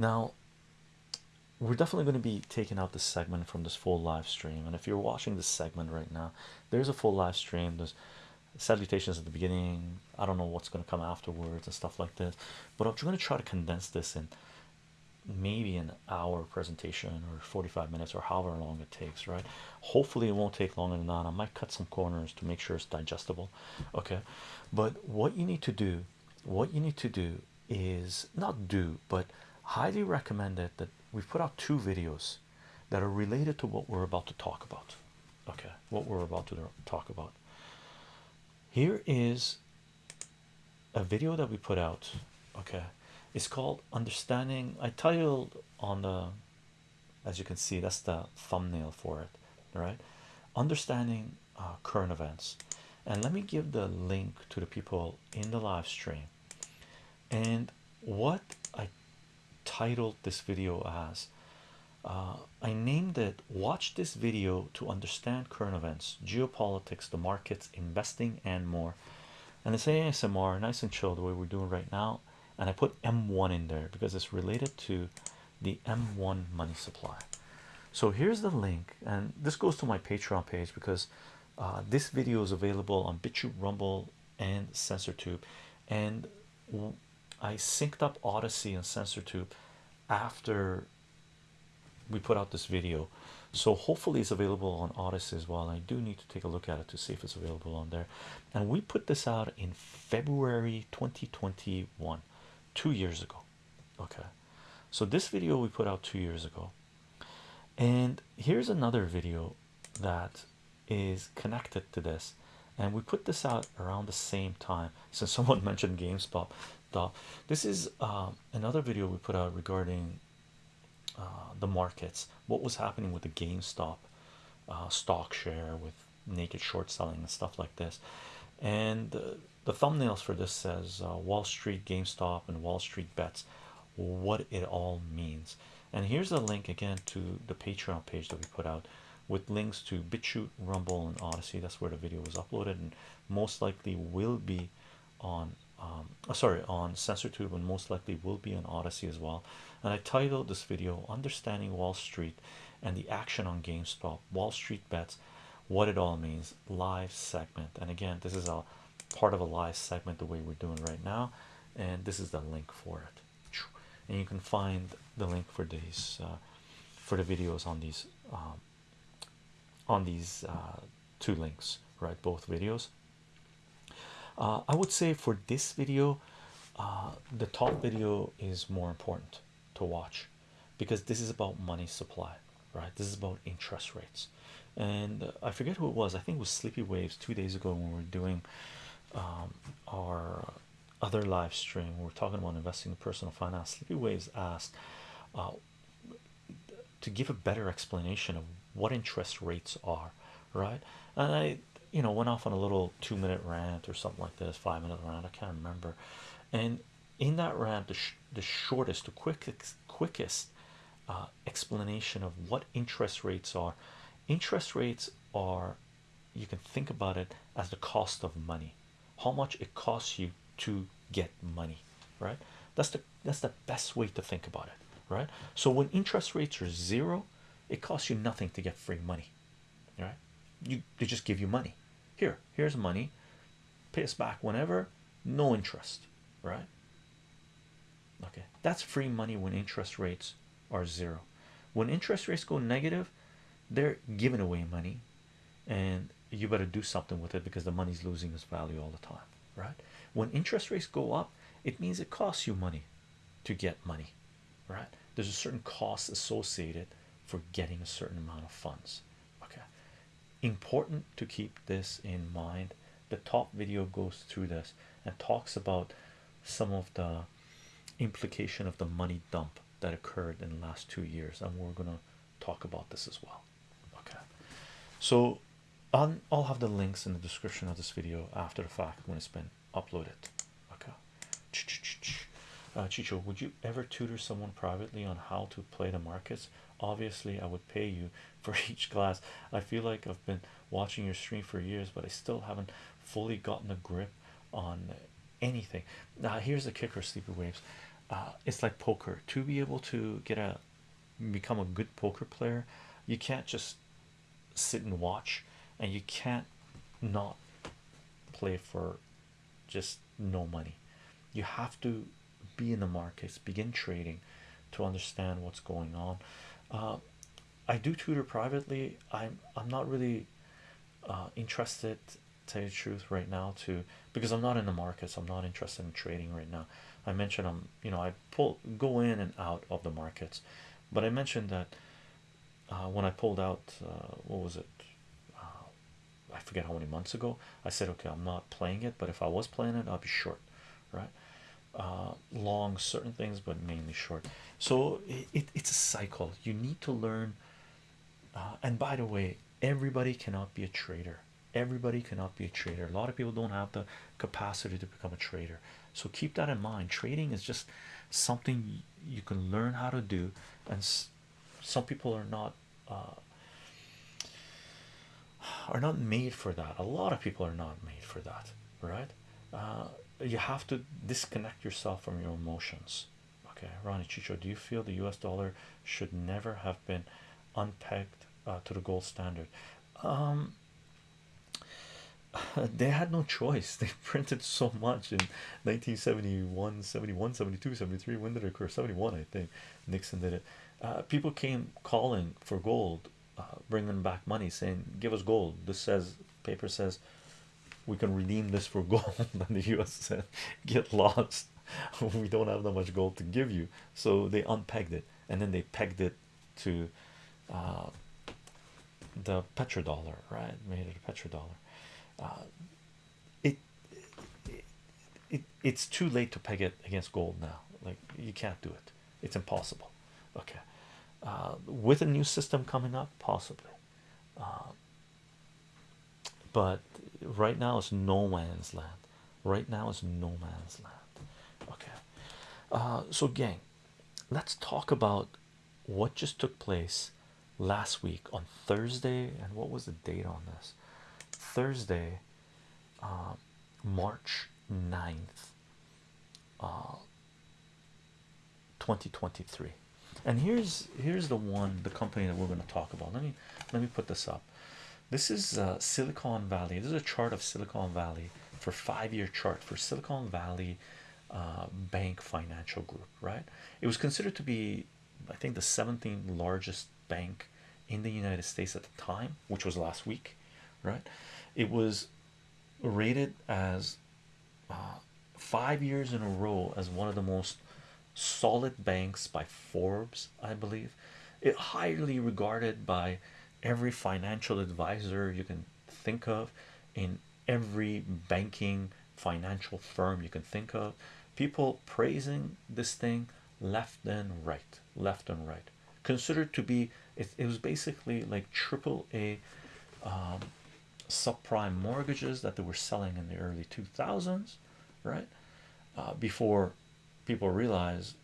now we're definitely going to be taking out this segment from this full live stream and if you're watching this segment right now there's a full live stream. There's salutations at the beginning. I don't know what's going to come afterwards and stuff like this but i'm going to try to condense this in maybe an hour presentation or 45 minutes or however long it takes right? Hopefully it won't take longer than that. I might cut some corners to make sure it's digestible okay? But what you need to do what you need to do is not do but highly recommend it that we've put out two videos that are related to what we're about to talk about. Okay what we're about to talk about. Here is a video that we put out okay? It's called understanding i titled on the as you can see that's the thumbnail for it right? Understanding uh, current events. And let me give the link to the people in the live stream. And what titled this video as uh, I named it watch this video to understand current events geopolitics the markets investing and more. And it's ASMR nice and chill the way we're doing right now. And I put M1 in there because it's related to the M1 money supply. So here's the link and this goes to my patreon page because uh, this video is available on BitChute Rumble and SensorTube and I synced up Odysee and SensorTube after we put out this video. So hopefully it's available on Odysee as well. I do need to take a look at it to see if it's available on there. And we put this out in February 2021 two years ago. Okay. So this video we put out two years ago. And here's another video that is connected to this. And we put this out around the same time. Since someone mentioned GameStop this is uh, another video we put out regarding uh, the markets what was happening with the GameStop uh, stock share with naked short selling and stuff like this and the thumbnails for this says Wall Street GameStop and Wall Street bets what it all means and here's a link again to the Patreon page that we put out with links to BitChute, Rumble, and Odysee. That's where the video was uploaded, and most likely will be on. Um, oh, sorry, on SensorTube, and most likely will be on Odysee as well. And I titled this video "Understanding Wall Street and the Action on GameStop: Wall Street Bets, What It All Means." Live segment, and again, this is a part of a live segment the way we're doing right now, and this is the link for it. And you can find the link for these uh, for the videos on these um, on these uh, two links right both videos uh, I would say for this video uh, the top video is more important to watch because this is about money supply right? This is about interest rates. And I forget who it was. I think it was Sleepy Waves two days ago when we were doing um, our other live stream. We are talking about investing in personal finance. Sleepy Waves asked to give a better explanation of what interest rates are right? And I you know went off on a little two-minute rant or something like this five-minute rant I can't remember. And in that rant the, the shortest the quickest quickest uh, explanation of what interest rates are interest rates are you can think about it as the cost of money how much it costs you to get money right? That's the that's the best way to think about it right? So when interest rates are zero it costs you nothing to get free money right? You they just give you money here here's money. Pay us back whenever. No interest right? Okay that's free money when interest rates are zero. When interest rates go negative they're giving away money and you better do something with it because the money's losing its value all the time right? When interest rates go up it means it costs you money to get money right? There's a certain cost associated for getting a certain amount of funds important to keep this in mind. The top video goes through this and talks about some of the implication of the money dump that occurred in the last two years and we're to talk about this as well. Okay. So I'll, I'll have the links in the description of this video after the fact when it's been uploaded. Okay. Uh, Chicho would you ever tutor someone privately on how to play the markets obviously I would pay you for each class I feel like I've been watching your stream for years but I still haven't fully gotten a grip on anything. Now here's the kicker sleepy waves. Uh, it's like poker. To be able to get a become a good poker player you can't just sit and watch and you can't not play for just no money. You have to be in the markets begin trading to understand what's going on uh, I do tutor privately. I'm I'm not really uh, interested tell you the truth right now to because I'm not in the markets. I'm not interested in trading right now. I mentioned I'm you know I pull go in and out of the markets but I mentioned that uh, when I pulled out uh, what was it? Uh, I forget how many months ago I said okay I'm not playing it but if I was playing it I'll be short right uh, long certain things but mainly short. So it, it's a cycle. You need to learn uh, and by the way everybody cannot be a trader. Everybody cannot be a trader. A lot of people don't have the capacity to become a trader. So keep that in mind. Trading is just something you can learn how to do and some people are not uh, are not made for that. A lot of people are not made for that right? Uh, you have to disconnect yourself from your emotions. Okay Ronnie Chicho do you feel the US dollar should never have been unpegged uh, to the gold standard? Um they had no choice. They printed so much in 1971 71 72 73 when did it occur? 71 I think. Nixon did it. Uh, people came calling for gold uh, bringing back money saying give us gold. This says paper says we can redeem this for gold and the US said get lost. We don't have that much gold to give you. So they unpegged it and then they pegged it to uh, the petrodollar right? Made it a petrodollar. Uh, it, it, it it's too late to peg it against gold now. Like you can't do it. It's impossible. Okay. Uh, with a new system coming up possibly. Uh, but right now it's no man's land. Right now it's no man's land. Okay. Uh, so gang let's talk about what just took place last week on Thursday and what was the date on this? Thursday uh, March 9th uh, 2023 and here's here's the one the company that we're going to talk about. Let me let me put this up this is uh, Silicon Valley. This is a chart of Silicon Valley for five-year chart for Silicon Valley uh, Bank Financial Group right? It was considered to be I think the 17th largest bank in the United States at the time which was last week right? It was rated as uh, five years in a row as one of the most solid banks by Forbes, I believe. It highly regarded by every financial advisor you can think of in every banking financial firm you can think of. People praising this thing left and right, left and right. Considered to be it, it was basically like triple A um, subprime mortgages that they were selling in the early 2000s, right? Uh, before people realize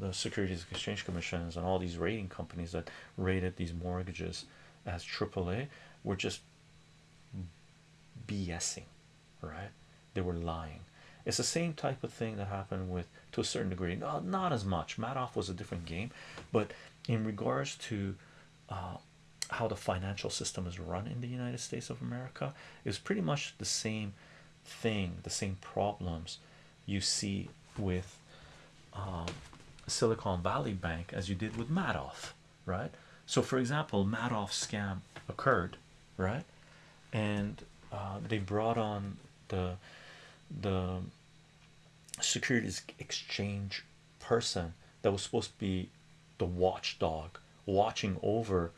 the Securities Exchange Commissions and all these rating companies that rated these mortgages as AAA were just BSing, right? They were lying. It's the same type of thing that happened with, to a certain degree, not, not as much. Madoff was a different game, but in regards to uh, how the financial system is run in the United States of America, is pretty much the same thing, the same problems you see with um, Silicon Valley Bank as you did with Madoff, right? So, for example, Madoff scam occurred, right? And uh, they brought on the the Securities Exchange person that was supposed to be the watchdog watching over,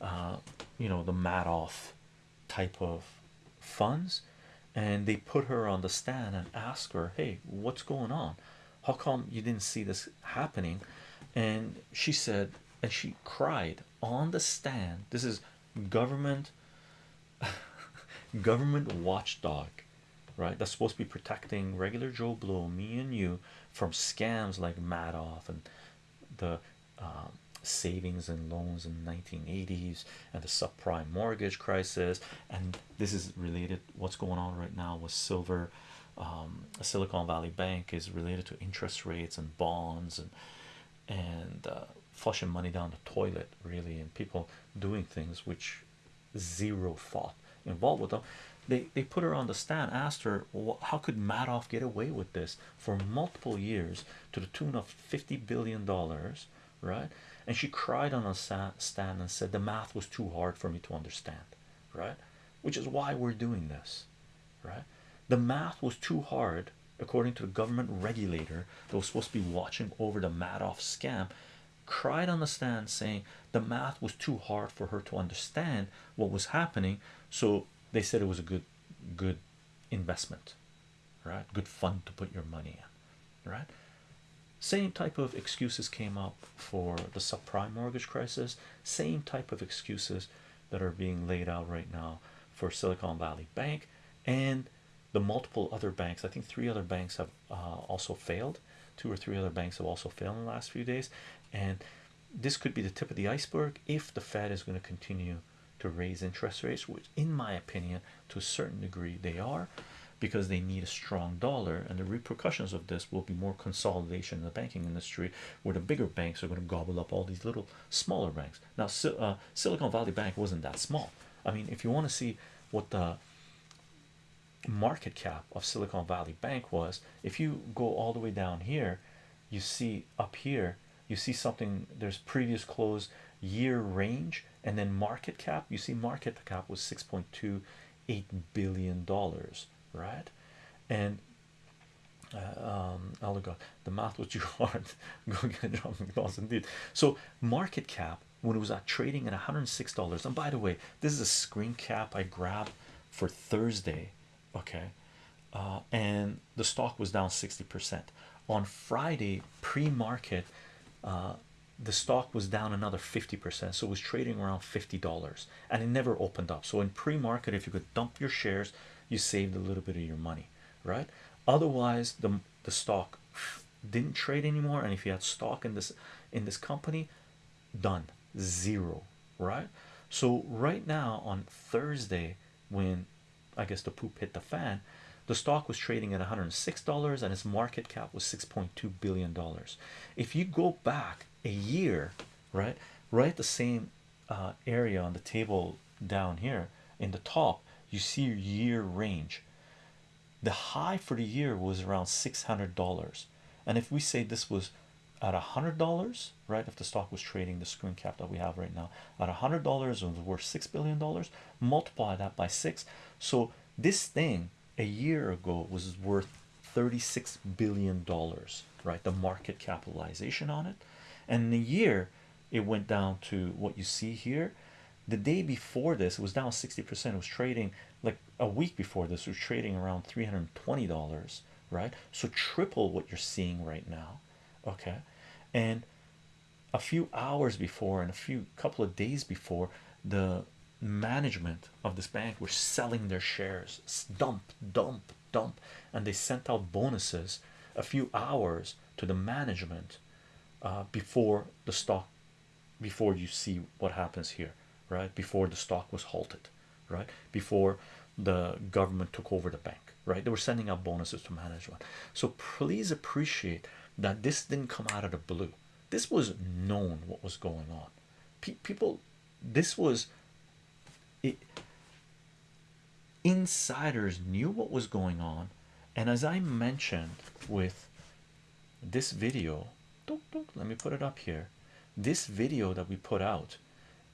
uh, you know, the Madoff type of funds, and they put her on the stand and ask her, "Hey, what's going on? How come you didn't see this happening?" And she said, and she cried on the stand. This is government, government watchdog, right? That's supposed to be protecting regular Joe Blow, me and you, from scams like Madoff and the um, savings and loans in the 1980s and the subprime mortgage crisis and this is related what's going on right now with silver um, Silicon Valley Bank is related to interest rates and bonds and and uh, flushing money down the toilet, really, and people doing things which zero thought involved with them. They they put her on the stand, asked her, how could Madoff get away with this for multiple years to the tune of fifty billion dollars, right? And she cried on a stand and said the math was too hard for me to understand, right? Which is why we're doing this, right? The math was too hard, according to the government regulator that was supposed to be watching over the Madoff scam. Cried on the stand saying the math was too hard for her to understand what was happening, so they said it was a good, good investment, right? Good fund to put your money in, right? Same type of excuses came up for the subprime mortgage crisis, same type of excuses that are being laid out right now for Silicon Valley Bank and the multiple other banks. I think three other banks have uh, also failed, two or three other banks have also failed in the last few days, and this could be the tip of the iceberg if the Fed is going to continue to raise interest rates, which, in my opinion, to a certain degree, they are because they need a strong dollar, and the repercussions of this will be more consolidation in the banking industry where the bigger banks are going to gobble up all these little smaller banks. Now, uh, Silicon Valley Bank wasn't that small. I mean, if you want to see what the market cap of Silicon Valley Bank was, if you go all the way down here, you see up here, you see something. There's previous close year range, and then market cap. You see, market cap was 6.28 billion dollars, right? And uh, um, God, the math was too hard. Go get John McDonald's indeed. So market cap when it was at trading at 106 dollars. And by the way, this is a screen cap I grabbed for Thursday, okay, uh, and the stock was down 60 percent on Friday pre-market. Uh, the stock was down another 50 percent, so it was trading around 50 dollars, and it never opened up. So in pre-market, if you could dump your shares, you saved a little bit of your money, right? Otherwise, the the stock didn't trade anymore, and if you had stock in this in this company, done zero, right? So right now on Thursday, when I guess the poop hit the fan, the stock was trading at 106 dollars and its market cap was 6.2 billion dollars. If you go back a year, right, right the same uh, area on the table down here in the top, you see your year range. The high for the year was around 600 dollars, and if we say this was at a hundred dollars right if the stock was trading the screen cap that we have right now at a hundred dollars it was worth six billion dollars multiply that by six. So this thing a year ago was worth 36 billion dollars right the market capitalization on it. And in a year it went down to what you see here. The day before this it was down 60 percent it was trading like a week before this was trading around 320 dollars right? So triple what you're seeing right now okay and a few hours before and a few couple of days before the management of this bank were selling their shares. Dump dump dump. And they sent out bonuses a few hours to the management uh, before the stock before you see what happens here right? Before the stock was halted right? Before the government took over the bank right? They were sending out bonuses to management. So please appreciate that this didn't come out of the blue. This was known what was going on. People this was it insiders knew what was going on. And as i mentioned with this video let me put it up here. This video that we put out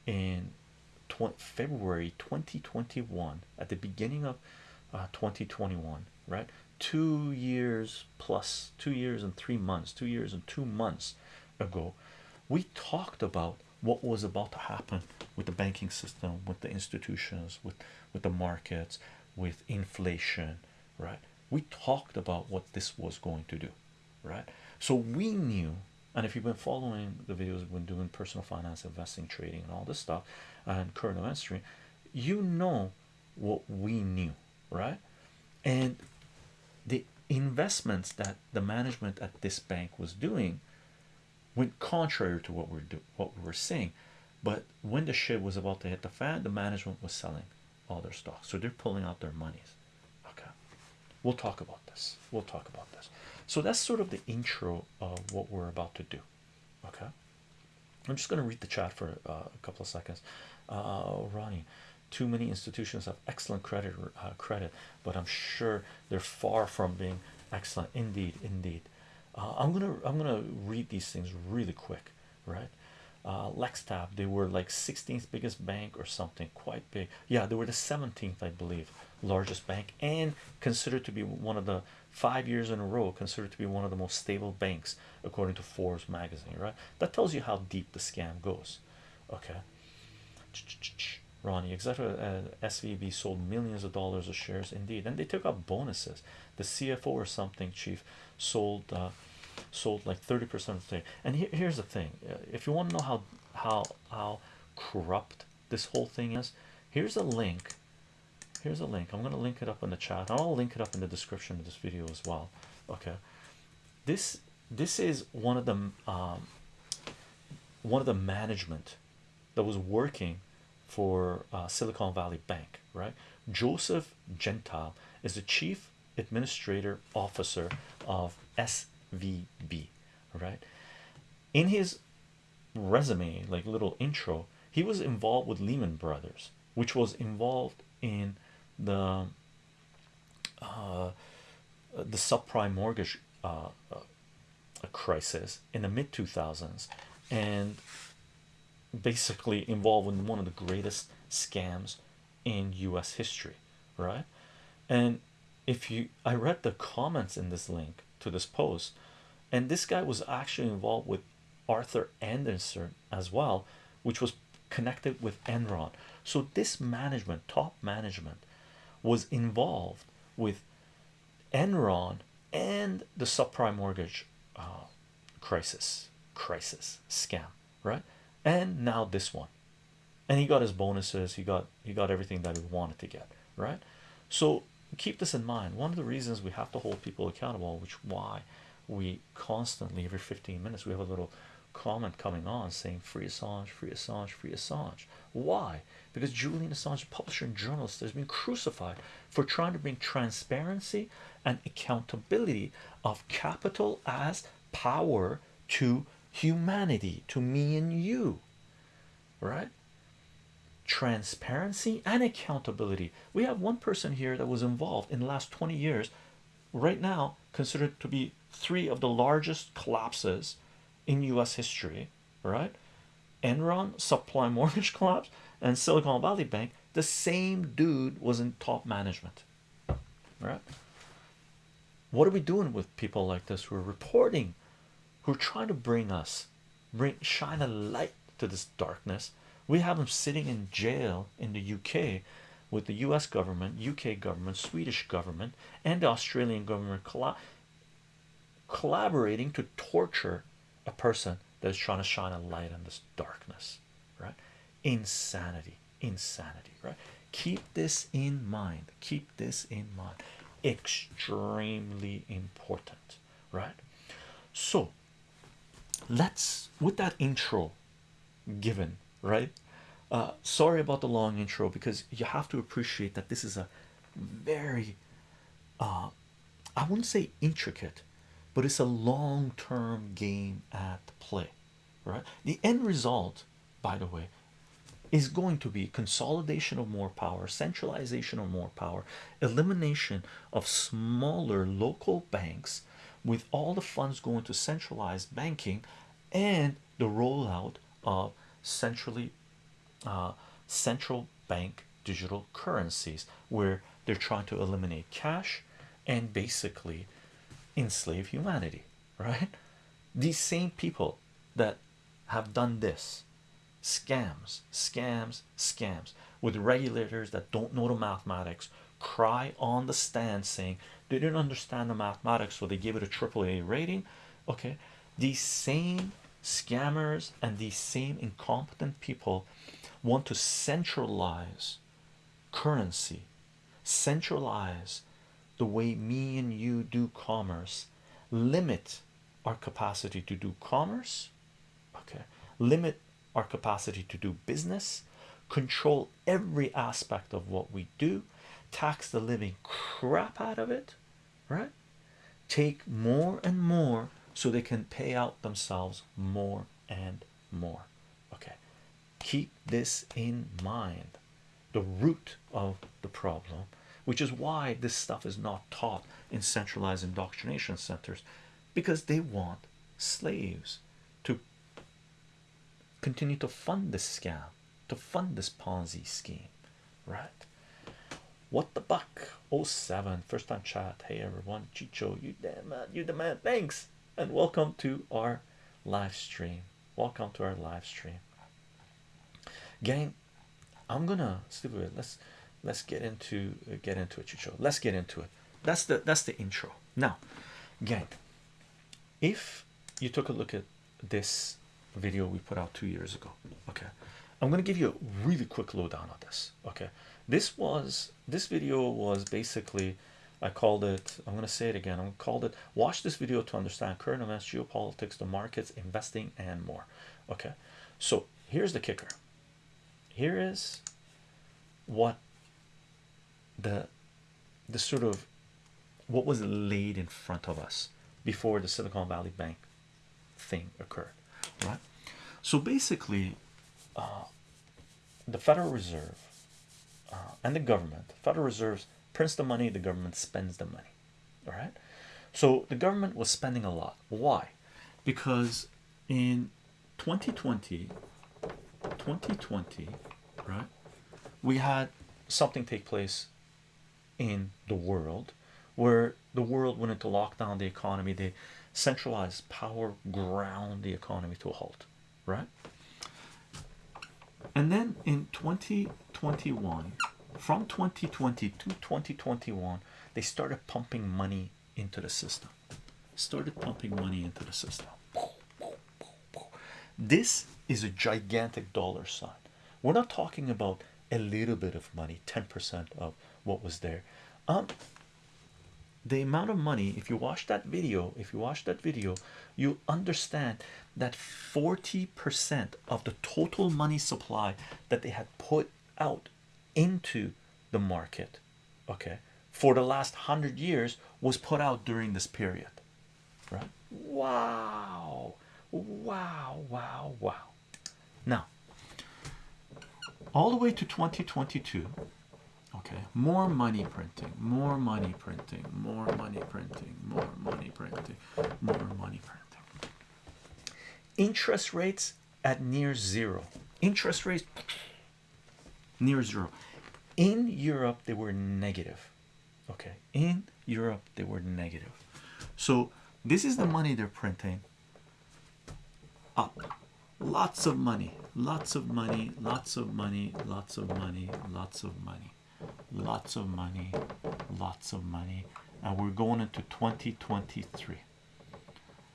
in February 2021 at the beginning of uh, 2021 right two years plus two years and three months two years and two months ago we talked about what was about to happen with the banking system with the institutions with with the markets with inflation right? We talked about what this was going to do right? So we knew and if you've been following the videos we've been doing personal finance investing trading and all this stuff and current events stream you know what we knew right? And the investments that the management at this bank was doing went contrary to what we're do what we were saying but when the shit was about to hit the fan the management was selling all their stocks so they're pulling out their monies. Okay. We'll talk about this. We'll talk about this. So that's sort of the intro of what we're about to do. Okay? I'm just going to read the chat for uh, a couple of seconds. Uh, ronnie too many institutions have excellent credit uh, credit but i'm sure they're far from being excellent indeed indeed uh, i'm gonna i'm gonna read these things really quick right uh, Lextab, they were like 16th biggest bank or something, quite big. Yeah, they were the 17th, I believe, largest bank, and considered to be one of the five years in a row, considered to be one of the most stable banks according to Forbes magazine. Right, that tells you how deep the scam goes. Okay, Ronnie, executive uh, SVB sold millions of dollars of shares, indeed, and they took up bonuses. The CFO or something, chief, sold. Uh, sold like 30 percent of the thing. And here's the thing. Uh, if you want to know how how how corrupt this whole thing is here's a link. Here's a link. I'm going to link it up in the chat. I'll link it up in the description of this video as well. Okay. This this is one of the um, one of the management that was working for uh, silicon valley bank right joseph gentile is the chief administrator officer of SVB, right? In his resume, like little intro, he was involved with Lehman Brothers, which was involved in the uh, the subprime mortgage uh, uh, crisis in the mid 2000s, and basically involved in one of the greatest scams in U.S. history, right? And if you, I read the comments in this link to this post and this guy was actually involved with Arthur Andersen as well which was connected with Enron so this management top management was involved with Enron and the subprime mortgage uh, crisis crisis scam right and now this one. And he got his bonuses he got he got everything that he wanted to get right? So keep this in mind. One of the reasons we have to hold people accountable which why we constantly every 15 minutes we have a little comment coming on saying free Assange free Assange free Assange. Why? Because Julian Assange publisher and journalist has been crucified for trying to bring transparency and accountability of capital as power to humanity to me and you right? Transparency and accountability. We have one person here that was involved in the last 20 years right now considered to be three of the largest collapses in US history right? Enron subprime mortgage collapse and Silicon Valley Bank the same dude was in top management right? What are we doing with people like this who are reporting who are trying to bring us bring shine a light to this darkness we have them sitting in jail in the UK with the US government, UK government, Swedish government, and the Australian government colla collaborating to torture a person that is trying to shine a light on this darkness, right? Insanity, insanity, right? Keep this in mind, keep this in mind, extremely important, right? So let's with that intro given right? Uh sorry about the long intro because you have to appreciate that this is a very uh i wouldn't say intricate but it's a long-term game at play right? The end result by the way is going to be consolidation of more power centralization of more power elimination of smaller local banks with all the funds going to centralized banking and the rollout of centrally uh, central bank digital currencies where they're trying to eliminate cash and basically enslave humanity right? These same people that have done this scams scams scams with regulators that don't know the mathematics cry on the stand saying they didn't understand the mathematics so they gave it a triple A rating. Okay these same scammers and these same incompetent people want to centralize currency centralize the way me and you do commerce limit our capacity to do commerce okay limit our capacity to do business control every aspect of what we do tax the living crap out of it right? Take more and more so they can pay out themselves more and more. Okay. Keep this in mind. The root of the problem which is why this stuff is not taught in centralized indoctrination centers because they want slaves to continue to fund this scam to fund this ponzi scheme right what the buck First time chat. Hey everyone. Chicho you damn man you the man. Thanks. And welcome to our live stream. Welcome to our live stream. Gang i'm gonna stick with it. Let's let's get into uh, get into it chicho. Let's get into it. That's the that's the intro. Now gang if you took a look at this video we put out two years ago okay i'm to give you a really quick lowdown on this okay this was this video was basically i called it i'm going to say it again i'm called it watch this video to understand current events geopolitics the markets investing and more okay so here's the kicker here is what the the sort of what was laid in front of us before the Silicon Valley Bank thing occurred, right? So basically, uh, the Federal Reserve uh, and the government, Federal Reserve prints the money, the government spends the money, all right? So the government was spending a lot. Why? Because in 2020, 2020, right, we had something take place in the world where the world went into lockdown the economy they centralized power ground the economy to a halt right and then in 2021 from 2020 to 2021 they started pumping money into the system. Started pumping money into the system. This is a gigantic dollar sign. We're not talking about a little bit of money 10% of what was there. Um the amount of money if you watch that video if you watch that video you understand that 40% of the total money supply that they had put out into the market okay for the last hundred years was put out during this period right? Wow. Wow wow wow. Now all the way to 2022 okay more money printing more money printing more money printing more money printing more money printing interest rates at near zero. Interest rates near zero. In Europe they were negative. Okay. In Europe they were negative. So this is the money they're printing. Up lots of money. Lots of money. Lots of money. Lots of money. Lots of money. Lots of money. Lots of money. And we're going into 2023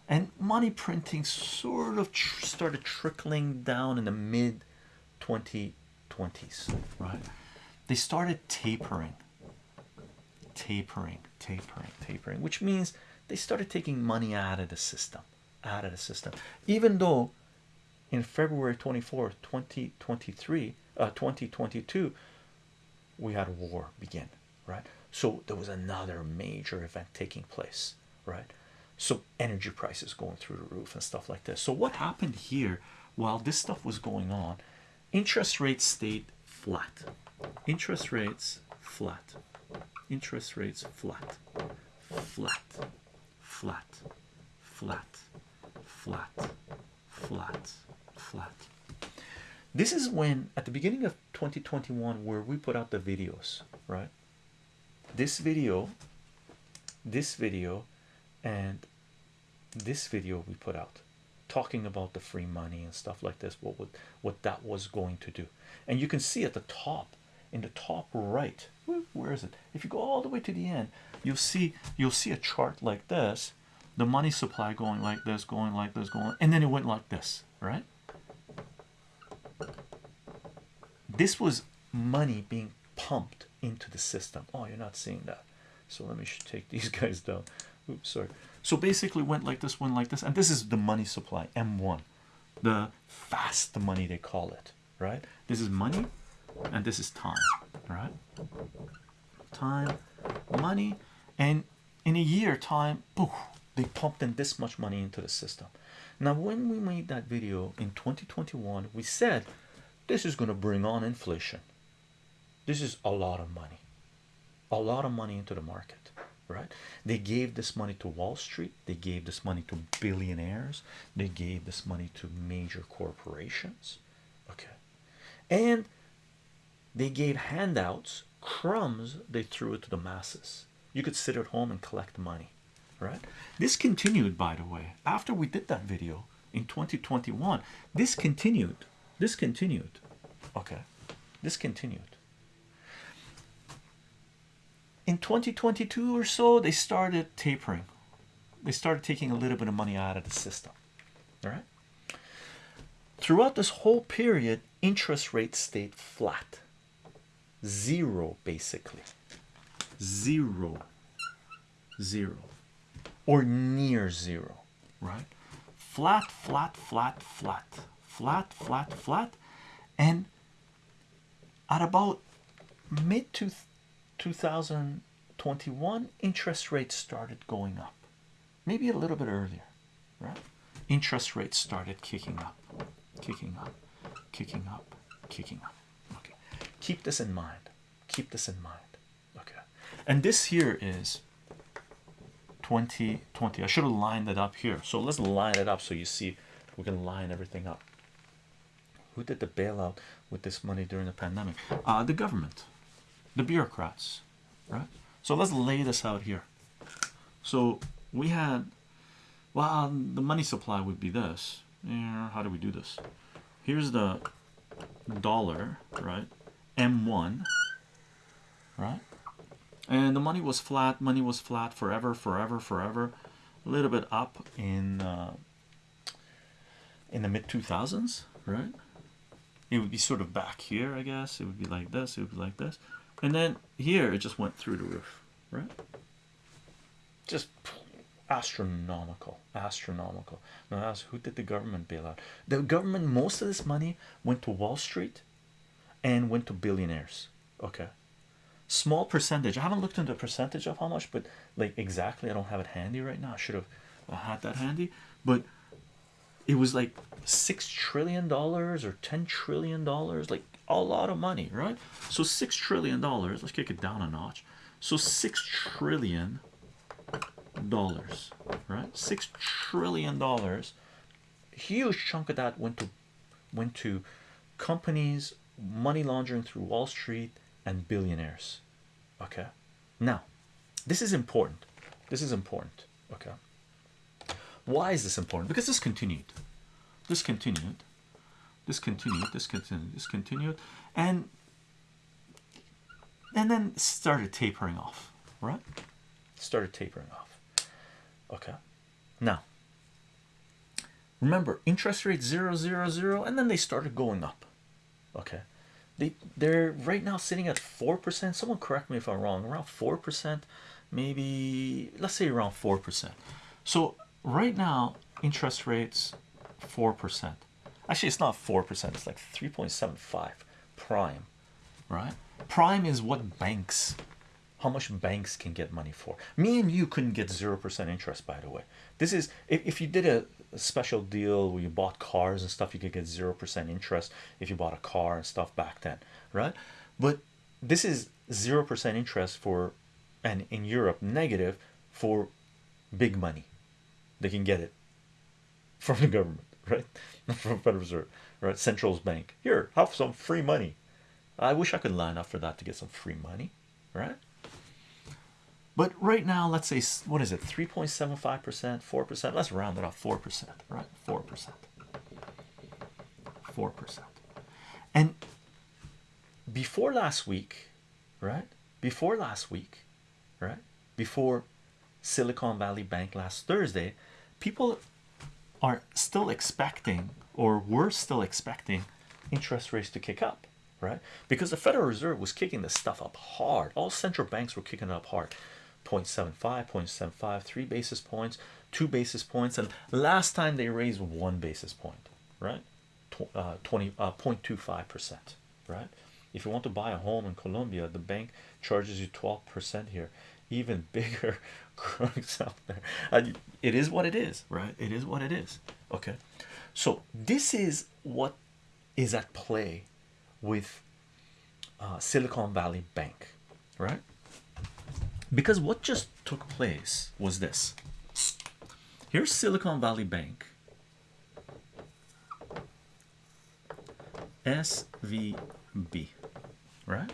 and money printing sort of tr started trickling down in the mid 2020s right. They started tapering. Tapering tapering tapering which means they started taking money out of the system out of the system. Even though in February 24th 2023 uh 2022 we had a war begin right? So there was another major event taking place right so energy prices going through the roof and stuff like this so what happened here while this stuff was going on interest rates stayed flat. Interest rates flat. Interest rates flat. Flat. Flat. Flat. Flat. Flat. Flat. This is when at the beginning of 2021 where we put out the videos right? This video this video and this video we put out talking about the free money and stuff like this what would what that was going to do. And you can see at the top in the top right where is it? If you go all the way to the end you'll see you'll see a chart like this the money supply going like this going like this going and then it went like this right? This was money being pumped into the system. Oh you're not seeing that. So let me take these guys down oops sorry. So basically went like this went like this and this is the money supply m1 the fast money they call it right? This is money and this is time right? Time money and in a year time poof, they pumped in this much money into the system. Now when we made that video in 2021 we said this is going to bring on inflation. This is a lot of money. A lot of money into the market right? They gave this money to wall street. They gave this money to billionaires. They gave this money to major corporations. Okay. And they gave handouts crumbs they threw it to the masses. You could sit at home and collect money right? This continued by the way after we did that video in 2021 this continued this continued okay? This continued in 2022 or so they started tapering. They started taking a little bit of money out of the system all right? Throughout this whole period interest rates stayed flat. Zero basically. Zero. Zero. Or near zero. Right? Flat flat flat flat. Flat flat flat. And at about mid to 2021 interest rates started going up. Maybe a little bit earlier right? Interest rates started kicking up kicking up kicking up kicking up. Okay. Keep this in mind. Keep this in mind. Okay. And this here is 2020 I should have lined it up here. So let's line it up so you see we can line everything up. Who did the bailout with this money during the pandemic? Uh, the government the bureaucrats right? So let's lay this out here. So we had well the money supply would be this. Yeah, how do we do this? Here's the dollar right? M1 right? And the money was flat money was flat forever forever forever. A little bit up in uh, in the mid 2000s right? It would be sort of back here I guess. It would be like this it would be like this and then here it just went through the roof right? Just astronomical astronomical. Now ask who did the government bail out? The government most of this money went to Wall Street and went to billionaires okay? Small percentage. I haven't looked into the percentage of how much but like exactly i don't have it handy right now. I should have had that handy. But it was like six trillion dollars or ten trillion dollars like a lot of money right? So six trillion dollars let's kick it down a notch. So six trillion dollars right? Six trillion dollars. Huge chunk of that went to went to companies money laundering through wall street and billionaires okay? Now this is important. This is important okay? Why is this important? Because this continued. This continued this continued this continued this continued and and then started tapering off right? Started tapering off. Okay. Now remember interest rate zero zero zero and then they started going up. Okay. They they're right now sitting at four percent. Someone correct me if i'm wrong. Around four percent maybe let's say around four percent. So right now interest rates four percent actually it's not four percent it's like 3.75 prime. Right. Prime is what banks how much banks can get money for. Me and you couldn't get zero percent interest by the way. This is if, if you did a, a special deal where you bought cars and stuff you could get zero percent interest if you bought a car and stuff back then right? But this is zero percent interest for and in Europe negative for big money. They can get it from the government right? From Federal Reserve right? Central's Bank. Here have some free money. I wish I could line up for that to get some free money right? But right now let's say what is it 3.75 percent four percent? Let's round it off four percent right? four percent. four percent. And before last week right? Before last week right? Before Silicon Valley Bank last Thursday people are still expecting or were still expecting interest rates to kick up right? Because the Federal Reserve was kicking this stuff up hard. All central banks were kicking it up hard. 0.75 0.75 3 basis points 2 basis points and last time they raised 1 basis point right? Uh, 20 uh, 0.25 percent right? If you want to buy a home in Colombia the bank charges you 12 percent here even bigger crooks out there. It is what it is, right? It is what it is. Okay, so this is what is at play with uh, Silicon Valley Bank, right? Because what just took place was this. Here's Silicon Valley Bank. SVB, right?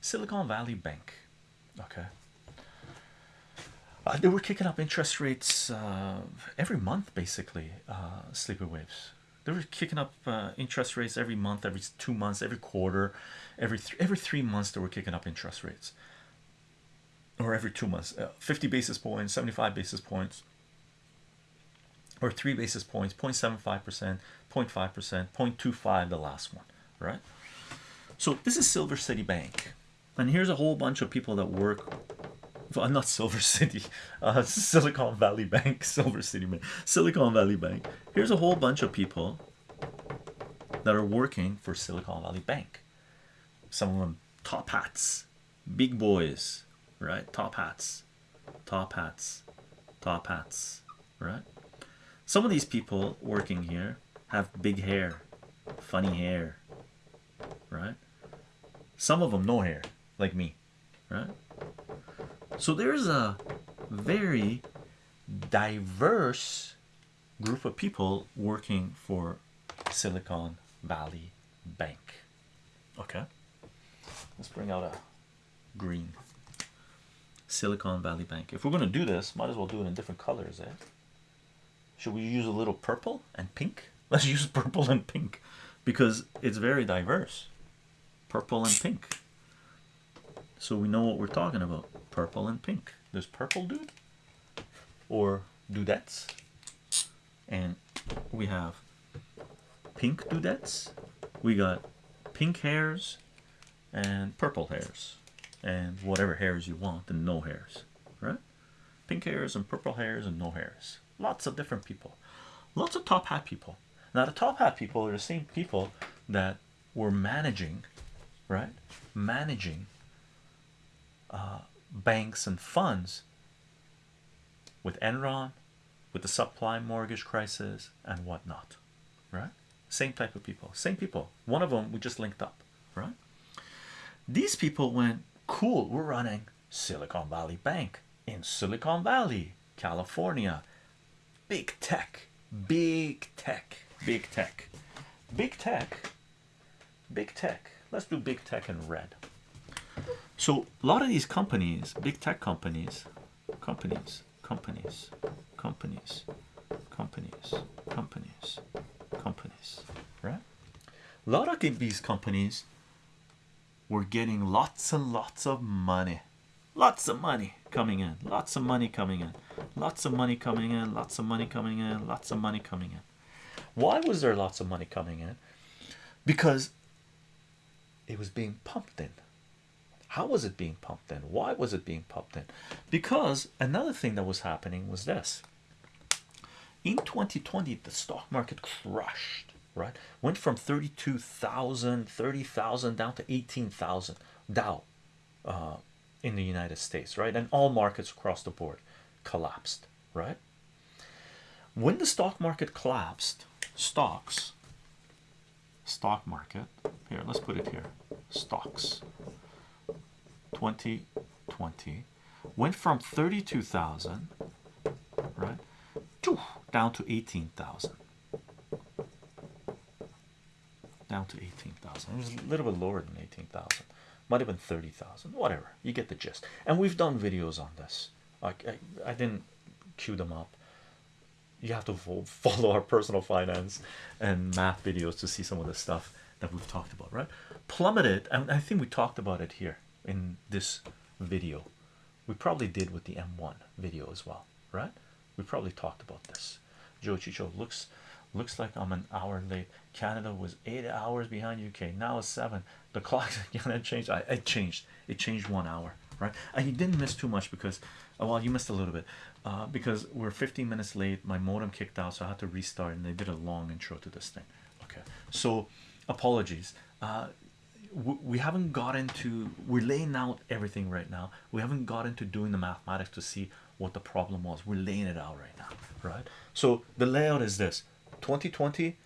Silicon Valley Bank. Okay. Uh, they were kicking up interest rates uh, every month, basically. Uh, sleeper waves. They were kicking up uh, interest rates every month, every two months, every quarter, every th every three months. They were kicking up interest rates, or every two months, uh, 50 basis points, 75 basis points, or three basis points, 0.75 percent, 0.5 percent, 0.25. The last one, right? So this is Silver City Bank, and here's a whole bunch of people that work well, not Silver City, uh, Silicon Valley Bank, Silver City Bank, Silicon Valley Bank. Here's a whole bunch of people that are working for Silicon Valley Bank. Some of them top hats, big boys, right? Top hats, top hats, top hats, right? Some of these people working here have big hair, funny hair, right? Some of them no hair, like me, right? So there's a very diverse group of people working for Silicon Valley Bank. Okay, let's bring out a green Silicon Valley Bank. If we're going to do this, might as well do it in different colors, eh? Should we use a little purple and pink? Let's use purple and pink because it's very diverse. Purple and pink. So we know what we're talking about purple and pink. There's purple dude or dudettes, and we have pink dudettes. We got pink hairs and purple hairs, and whatever hairs you want, and no hairs, right? Pink hairs and purple hairs and no hairs. Lots of different people, lots of top hat people. Now, the top hat people are the same people that were managing, right? Managing uh, banks and funds with Enron, with the subprime mortgage crisis and whatnot, right? Same type of people, same people. One of them we just linked up, right? These people went, cool, we're running Silicon Valley Bank in Silicon Valley, California. Big tech, big tech, big tech, big tech, big tech. Let's do big tech in red. So a lot of these companies, big tech companies, companies, companies, companies, companies, companies, companies, right? A lot of these companies were getting lots and lots of money, lots of money coming in, lots of money coming in, lots of money coming in, lots of money coming in, lots of money coming in. Why was there lots of money coming in? Because it was being pumped in how was it being pumped in? Why was it being pumped in? Because another thing that was happening was this. In 2020, the stock market crushed, right? Went from 32,000, 30,000 down to 18,000 Dow uh, in the United States, right? And all markets across the board collapsed, right? When the stock market collapsed, stocks, stock market, here, let's put it here, stocks 2020 went from 32,000 right down to 18,000 down to 18,000 it was a little bit lower than 18,000 might have been 30,000 whatever. You get the gist. And we've done videos on this. Like I, I didn't queue them up. You have to follow our personal finance and math videos to see some of the stuff that we've talked about right? Plummeted and I think we talked about it here in this video. We probably did with the m1 video as well right? We probably talked about this. Joe chicho looks looks like i'm an hour late. Canada was eight hours behind uk now it's seven. The clock again changed I, it changed. It changed one hour right? And you didn't miss too much because oh, well you missed a little bit. Uh, because we're 15 minutes late. My modem kicked out so i had to restart and they did a long intro to this thing. Okay. So apologies. Uh, we haven't got into we're laying out everything right now. We haven't got into doing the mathematics to see what the problem was. We're laying it out right now right? So the layout is this. 2020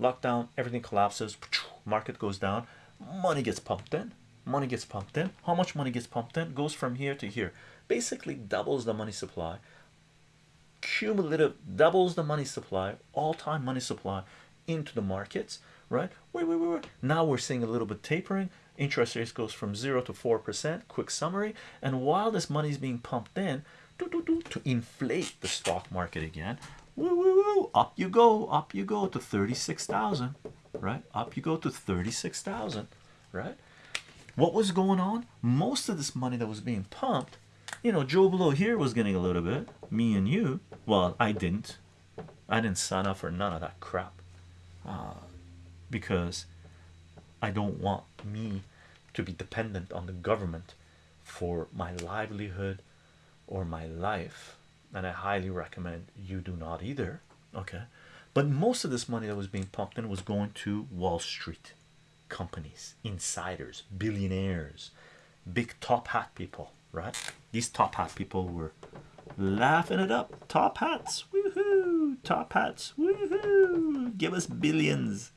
lockdown everything collapses. Market goes down. Money gets pumped in. Money gets pumped in. How much money gets pumped in goes from here to here. Basically doubles the money supply. Cumulative doubles the money supply all-time money supply into the markets right? Wait, wait, wait, wait. now we're seeing a little bit tapering. Interest rates goes from zero to four percent. Quick summary. And while this money is being pumped in to inflate the stock market again woo, woo, woo, up you go up you go to 36,000 right? Up you go to 36,000 right? What was going on? Most of this money that was being pumped you know Joe Blow here was getting a little bit. Me and you. Well I didn't. I didn't sign up for none of that crap. Uh, because I don't want me to be dependent on the government for my livelihood or my life. And I highly recommend you do not either okay? But most of this money that was being pumped in was going to Wall Street companies insiders billionaires big top hat people right? These top hat people were laughing it up. Top hats woohoo! Top hats woohoo! Give us billions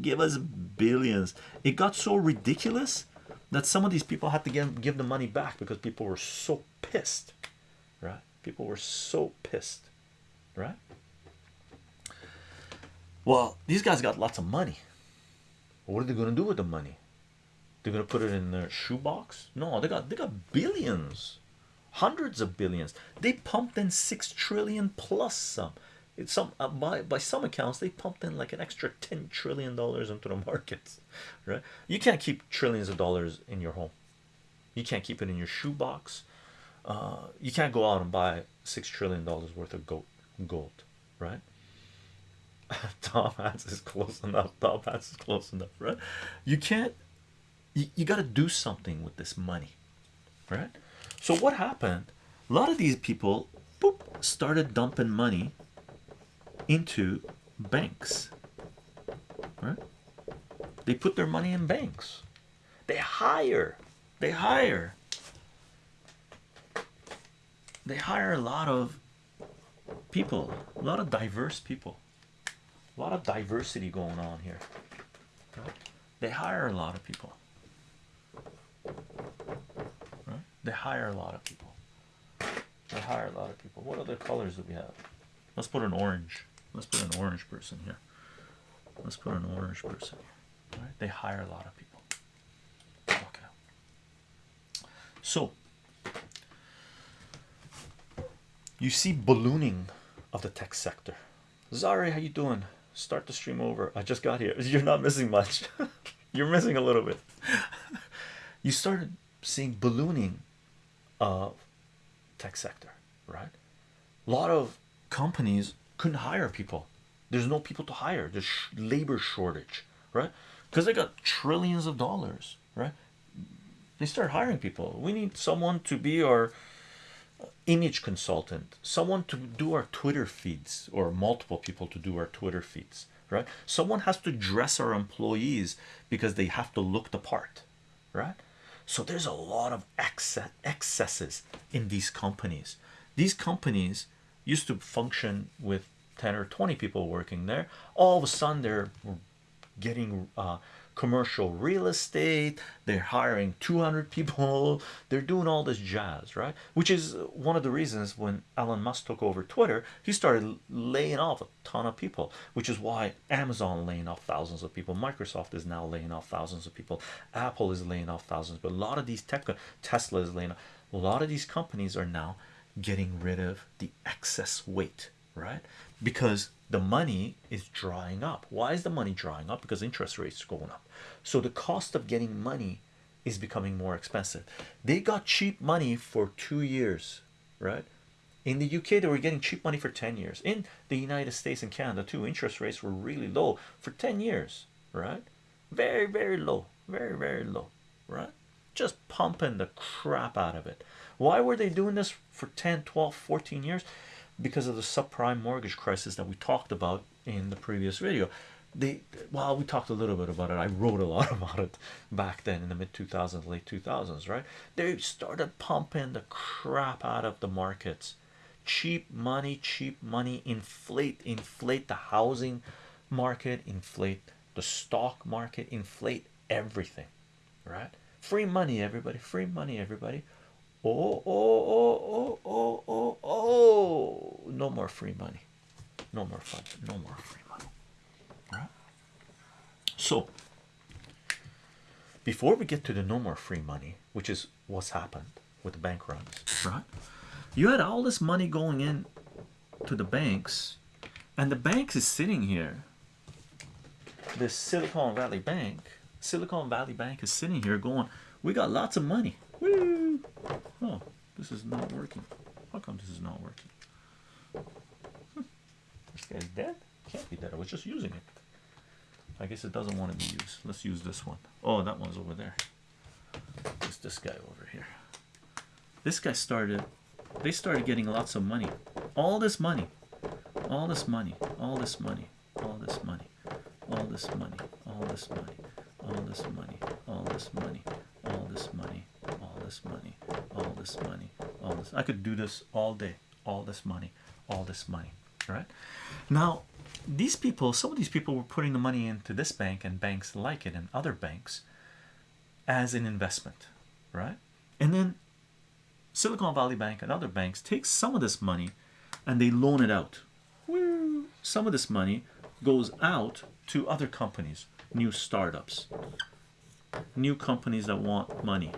give us billions. It got so ridiculous that some of these people had to give, give the money back because people were so pissed right? People were so pissed right? Well these guys got lots of money. What are they going to do with the money? They're going to put it in their shoebox? No they got they got billions. Hundreds of billions. They pumped in six trillion plus some it's some uh, by by some accounts they pumped in like an extra 10 trillion dollars into the markets right? You can't keep trillions of dollars in your home. You can't keep it in your shoebox. Uh, you can't go out and buy six trillion dollars worth of gold gold right? Tom Hanks is close enough. Tom Hanks is close enough right? You can't you, you got to do something with this money right? So what happened? A lot of these people boop, started dumping money into banks right? They put their money in banks. They hire they hire they hire a lot of people a lot of diverse people. A lot of diversity going on here. Right? they hire a lot of people. Right? they hire a lot of people. They hire a lot of people. What other colors do we have let's put an orange. Let's put an orange person here. Let's put an orange person here. Right? they hire a lot of people. Okay so you see ballooning of the tech sector. Zari how you doing? Start the stream over. I just got here. You're not missing much. You're missing a little bit. You started seeing ballooning of tech sector right? A lot of companies couldn't hire people. There's no people to hire. There's labor shortage right? Because they got trillions of dollars right? They start hiring people. We need someone to be our uh, image consultant someone to do our twitter feeds or multiple people to do our twitter feeds right? Someone has to dress our employees because they have to look the part right? So there's a lot of excess excesses in these companies. These companies used to function with 10 or 20 people working there. All of a sudden they're getting uh, commercial real estate they're hiring 200 people they're doing all this jazz right? Which is one of the reasons when Elon Musk took over Twitter he started laying off a ton of people which is why Amazon laying off thousands of people Microsoft is now laying off thousands of people Apple is laying off thousands but a lot of these tech Tesla is laying off a lot of these companies are now getting rid of the excess weight right? Because the money is drying up. Why is the money drying up? Because interest rates are going up. So the cost of getting money is becoming more expensive. They got cheap money for two years right? In the UK they were getting cheap money for 10 years. In the United States and Canada too interest rates were really low for 10 years right? Very very low. Very very low right? Just pumping the crap out of it why were they doing this for 10 12 14 years? Because of the subprime mortgage crisis that we talked about in the previous video. They well we talked a little bit about it. I wrote a lot about it back then in the mid 2000s late 2000s right? They started pumping the crap out of the markets. Cheap money cheap money inflate inflate the housing market inflate the stock market inflate everything right? Free money everybody free money everybody oh oh oh oh oh oh oh. No more free money. No more fun. No more free money. Right? So before we get to the no more free money which is what's happened with the bank runs right? You had all this money going in to the banks and the banks is sitting here. This silicon valley bank silicon valley bank is sitting here going we got lots of money Woo! oh this is not working. How come this is not working? Hmm. this guy's dead? Can't be dead. I was just using it. I guess it doesn't want to be used. Let's use this one. Oh, that one's over there. It's this guy over here. This guy started they started getting lots of money. All this money. All this money. All this money. All this money. All this money. All this money all this money all this money all this money all this money all this money all this i could do this all day all this money all this money right? Now these people some of these people were putting the money into this bank and banks like it and other banks as an investment right? And then Silicon Valley Bank and other banks take some of this money and they loan it out. Some of this money goes out to other companies, new startups, new companies that want money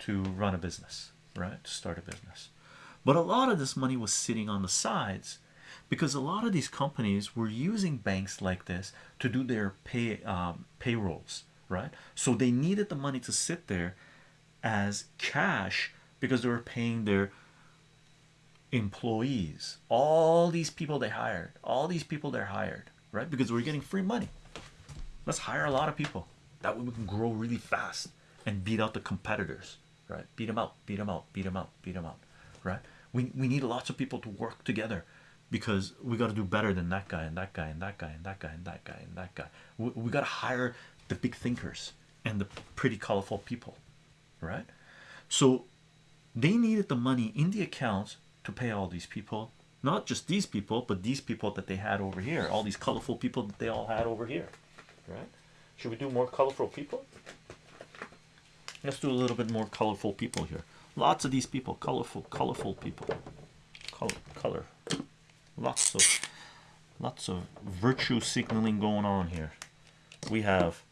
to run a business, right? To start a business. But a lot of this money was sitting on the sides because a lot of these companies were using banks like this to do their pay um, payrolls, right? So they needed the money to sit there as cash because they were paying their employees all these people they hired all these people they're hired right because we're getting free money let's hire a lot of people. That way we can grow really fast and beat out the competitors right? Beat them out beat them out beat them out beat them out right? We, we need lots of people to work together because we got to do better than that guy and that guy and that guy and that guy and that guy and that guy. We, we got to hire the big thinkers and the pretty colorful people right? So they needed the money in the accounts to pay all these people not just these people but these people that they had over here all these colorful people that they all had over here right? Should we do more colorful people? Let's do a little bit more colorful people here. Lots of these people colorful colorful people. Color color. Lots of lots of virtue signaling going on here. We have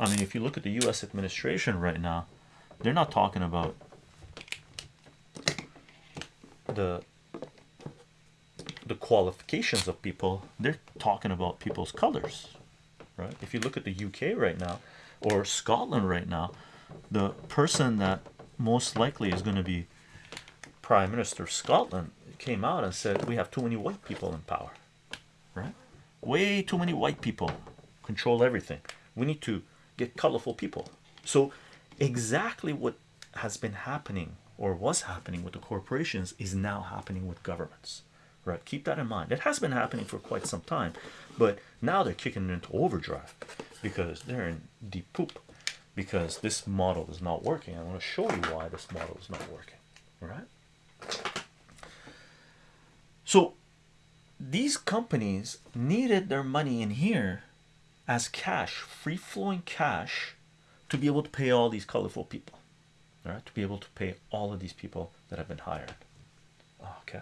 I mean if you look at the US administration right now they're not talking about the the qualifications of people. They're talking about people's colors right? If you look at the UK right now or Scotland right now the person that most likely is going to be prime minister of Scotland came out and said we have too many white people in power right? Way too many white people control everything. We need to get colorful people. So exactly what has been happening or was happening with the corporations is now happening with governments right keep that in mind. It has been happening for quite some time but now they're kicking into overdrive because they're in deep poop because this model is not working. I want to show you why this model is not working right so these companies needed their money in here as cash free-flowing cash to be able to pay all these colorful people all right to be able to pay all of these people that have been hired. Okay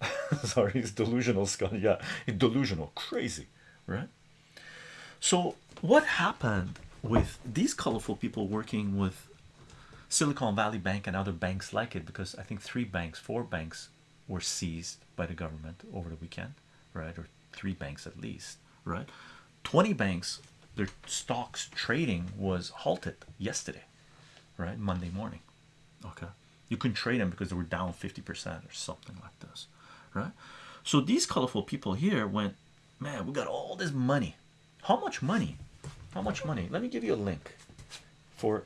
sorry he's delusional Scott yeah delusional. Crazy right? So what happened with these colorful people working with Silicon Valley Bank and other banks like it? Because I think three banks four banks were seized by the government over the weekend right? Or three banks at least right? 20 banks their stocks trading was halted yesterday right? Monday morning. Okay. You can trade them because they were down 50 percent or something like this right? So these colorful people here went man we got all this money. How much money? How much money? Let me give you a link for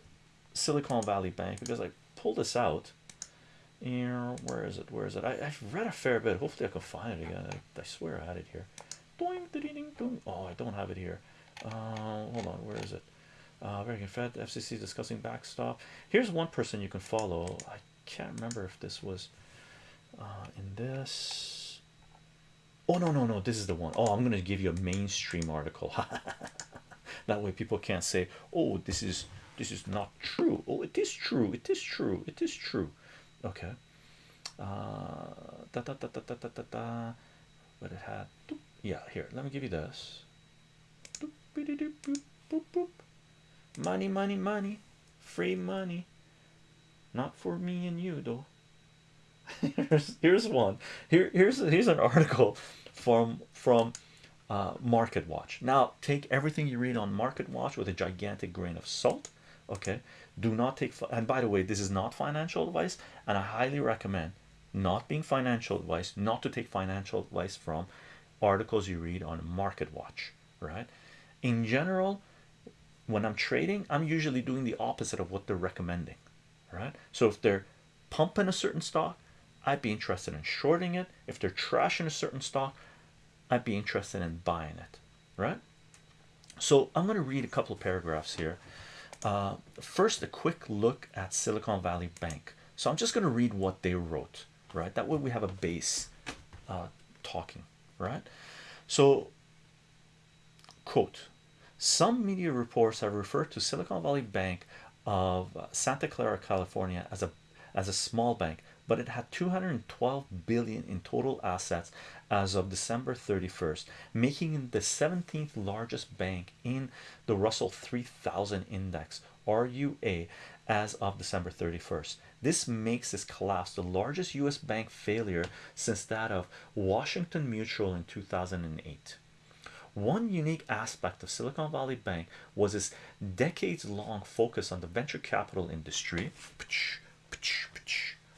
silicon valley bank because i pulled this out and where is it? Where is it? I, i've read a fair bit. Hopefully i can find it again. I, I swear i had it here. Oh, I don't have it here. Uh, hold on, where is it? Uh, American Fed, FCC discussing backstop. Here's one person you can follow. I can't remember if this was uh, in this. Oh no no no this is the one. Oh, I'm gonna give you a mainstream article. That way people can't say oh this is this is not true. Oh it is true it is true it is true. Okay. Uh da, da, da, da, da, da, da, da. but it had. Yeah here let me give you this. Money money money. Free money. Not for me and you though here's here's one. Here here's here's an article from from uh, Market Watch. Now take everything you read on Market Watch with a gigantic grain of salt. Okay, do not take. And by the way, this is not financial advice, and I highly recommend not being financial advice, not to take financial advice from articles you read on Market Watch. Right? In general, when I'm trading, I'm usually doing the opposite of what they're recommending. Right? So if they're pumping a certain stock, I'd be interested in shorting it. If they're trashing a certain stock, I'd be interested in buying it. Right? So I'm going to read a couple of paragraphs here. Uh, first, a quick look at Silicon Valley Bank. So I'm just going to read what they wrote. Right? That way we have a base uh, talking. Right? So, quote some media reports have referred to Silicon Valley Bank of Santa Clara, California as a as a small bank, but it had 212 billion in total assets as of December 31st, making it the 17th largest bank in the Russell 3000 index RUA as of December 31st. This makes this collapse the largest US bank failure since that of Washington Mutual in 2008. One unique aspect of Silicon Valley Bank was its decades long focus on the venture capital industry.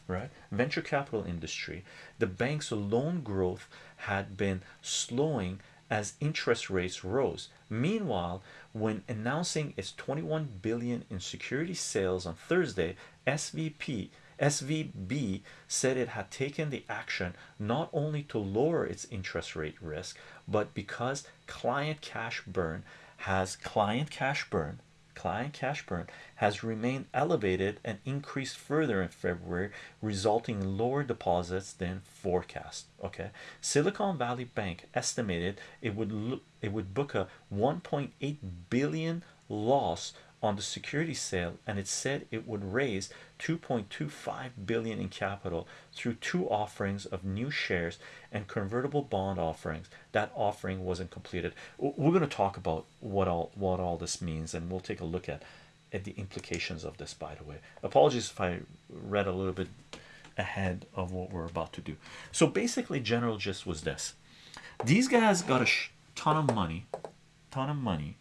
Right, venture capital industry. The bank's loan growth had been slowing as interest rates rose. Meanwhile, when announcing its 21 billion in security sales on Thursday, SVP SVB said it had taken the action not only to lower its interest rate risk, but because client cash burn has client cash burn client cash burn has remained elevated and increased further in February, resulting in lower deposits than forecast. Okay, Silicon Valley Bank estimated it would look it would book a 1.8 billion loss on the security sale and it said it would raise 2.25 billion in capital through two offerings of new shares and convertible bond offerings. That offering wasn't completed. We're going to talk about what all what all this means and we'll take a look at at the implications of this by the way. Apologies if i read a little bit ahead of what we're about to do. So basically general gist was this. These guys got a ton of money ton of money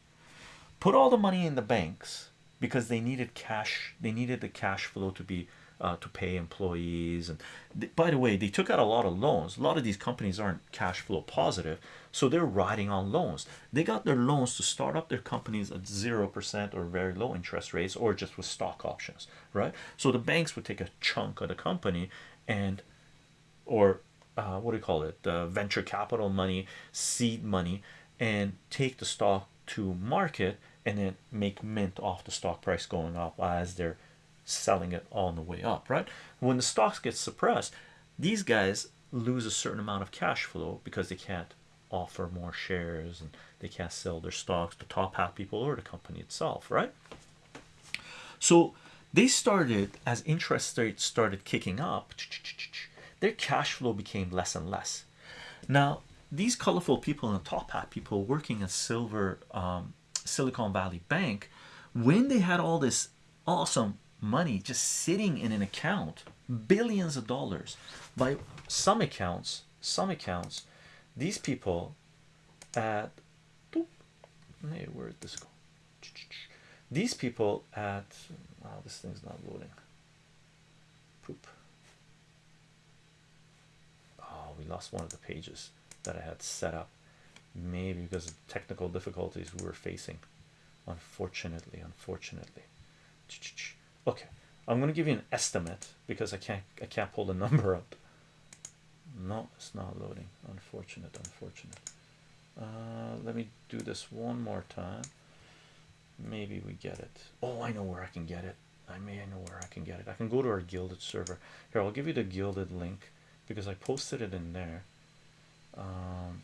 put all the money in the banks because they needed cash they needed the cash flow to be uh, to pay employees and by the way they took out a lot of loans. A lot of these companies aren't cash flow positive so they're riding on loans. They got their loans to start up their companies at zero percent or very low interest rates or just with stock options right? So the banks would take a chunk of the company and or uh, what do you call it? The venture capital money seed money and take the stock to market and then make mint off the stock price going up as they're selling it on the way up right? When the stocks get suppressed these guys lose a certain amount of cash flow because they can't offer more shares and they can't sell their stocks. To top hat people or the company itself right? So they started as interest rates started kicking up their cash flow became less and less. Now these colorful people and the top hat people working at silver um, Silicon Valley Bank, when they had all this awesome money just sitting in an account, billions of dollars, by some accounts, some accounts, these people at hey, where did this go? These people at oh, this thing's not loading. Poop. Oh, we lost one of the pages that I had set up maybe because of technical difficulties we were facing. Unfortunately unfortunately. Okay i'm going to give you an estimate because i can't i can't pull the number up. No it's not loading. Unfortunate unfortunate. Uh, let me do this one more time. Maybe we get it. Oh I know where I can get it. I may I know where I can get it. I can go to our Guilded server. Here I'll give you the Guilded link because I posted it in there. Um,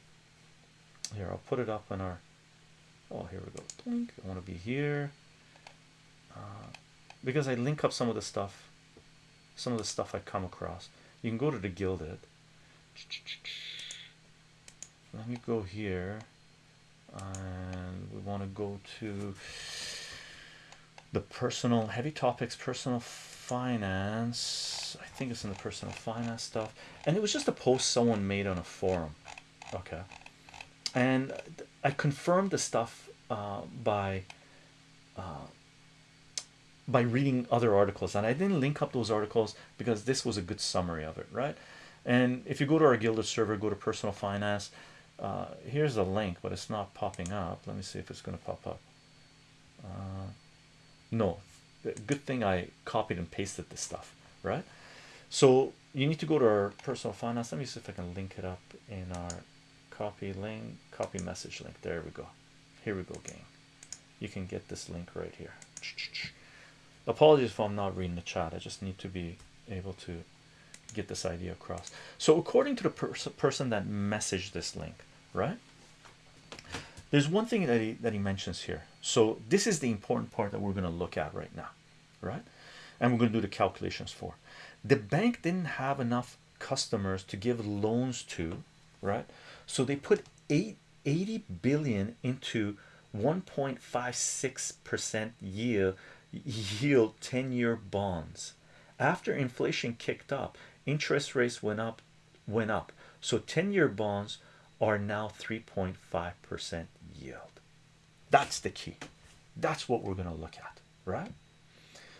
here I'll put it up in our oh here we go. I want to be here. Uh, because I link up some of the stuff some of the stuff I come across. You can go to the Guilded. Let me go here and we want to go to the personal heavy topics personal finance. I think it's in the personal finance stuff. And it was just a post someone made on a forum. Okay and I confirmed the stuff uh, by uh, by reading other articles. And I didn't link up those articles because this was a good summary of it right? And if you go to our Guilded server go to personal finance uh, here's a link but it's not popping up. Let me see if it's going to pop up. Uh, no. Good thing I copied and pasted this stuff right? So you need to go to our personal finance. Let me see if I can link it up in our copy link copy message link. There we go. Here we go gang. You can get this link right here. Apologies if I'm not reading the chat. I just need to be able to get this idea across. So according to the pers person that messaged this link right? There's one thing that he that he mentions here. So this is the important part that we're going to look at right now right? And we're going to do the calculations for. The bank didn't have enough customers to give loans to right so they put eight, 80 billion into 1.56 percent yield yield 10-year bonds. After inflation kicked up interest rates went up went up. So 10-year bonds are now 3.5 percent yield. That's the key. That's what we're going to look at right?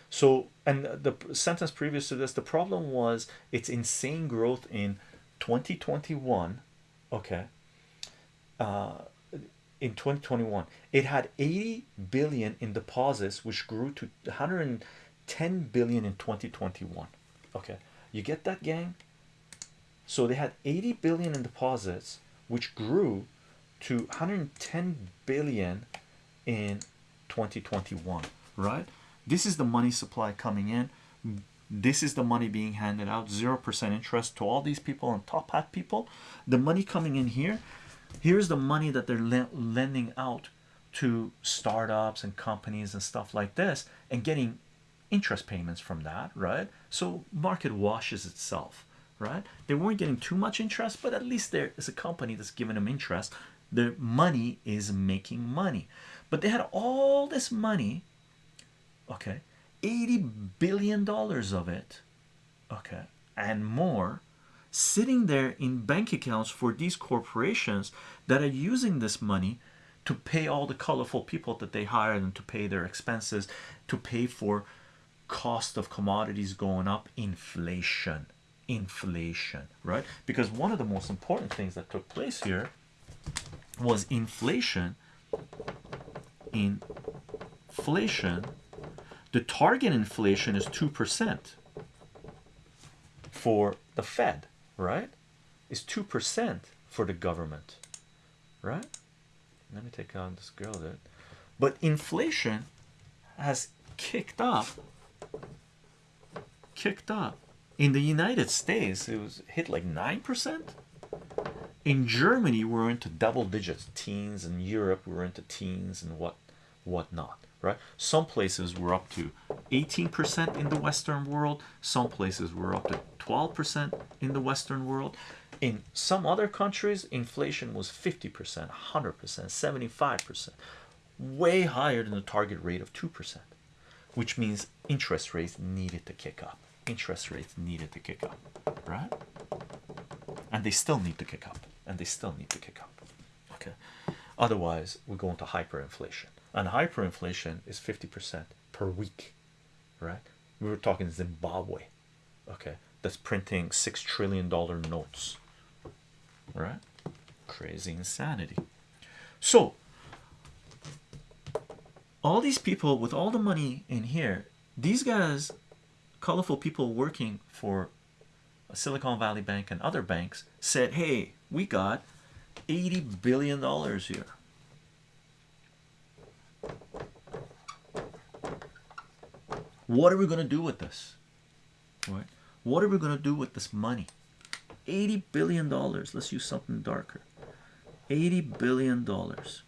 So and the sentence previous to this the problem was it's insane growth in 2021 okay. Uh in 2021 it had 80 billion in deposits which grew to 110 billion in 2021 okay. You get that gang? So they had 80 billion in deposits which grew to 110 billion in 2021 right? This is the money supply coming in this is the money being handed out zero percent interest to all these people and top hat people. The money coming in here here's the money that they're lending out to startups and companies and stuff like this and getting interest payments from that right? So market washes itself right? They weren't getting too much interest but at least there is a company that's giving them interest. The money is making money. But they had all this money okay 80 billion dollars of it. Okay and more sitting there in bank accounts for these corporations that are using this money to pay all the colorful people that they hire and to pay their expenses to pay for cost of commodities going up inflation inflation right? Because one of the most important things that took place here was inflation inflation the target inflation is two percent for the Fed right? Is two percent for the government right? Let me take on this girl there but inflation has kicked up kicked up. In the United States it was hit like nine percent. In Germany we're into double digits teens. In Europe we're into teens and what whatnot right? Some places we're up to 18 percent in the Western world. Some places we're up to 12 percent in the Western world. In some other countries inflation was 50 percent 100 percent 75 percent. Way higher than the target rate of 2 percent which means interest rates needed to kick up. Interest rates needed to kick up right? And they still need to kick up and they still need to kick up okay? Otherwise we go into hyperinflation and hyperinflation is 50 percent per week right? We were talking Zimbabwe okay that's printing six trillion dollar notes right? Crazy insanity. So all these people with all the money in here these guys colorful people working for Silicon Valley Bank and other banks said hey we got 80 billion dollars here what are we going to do with this? Right? What are we going to do with this money? 80 billion dollars. Let's use something darker. 80 billion dollars.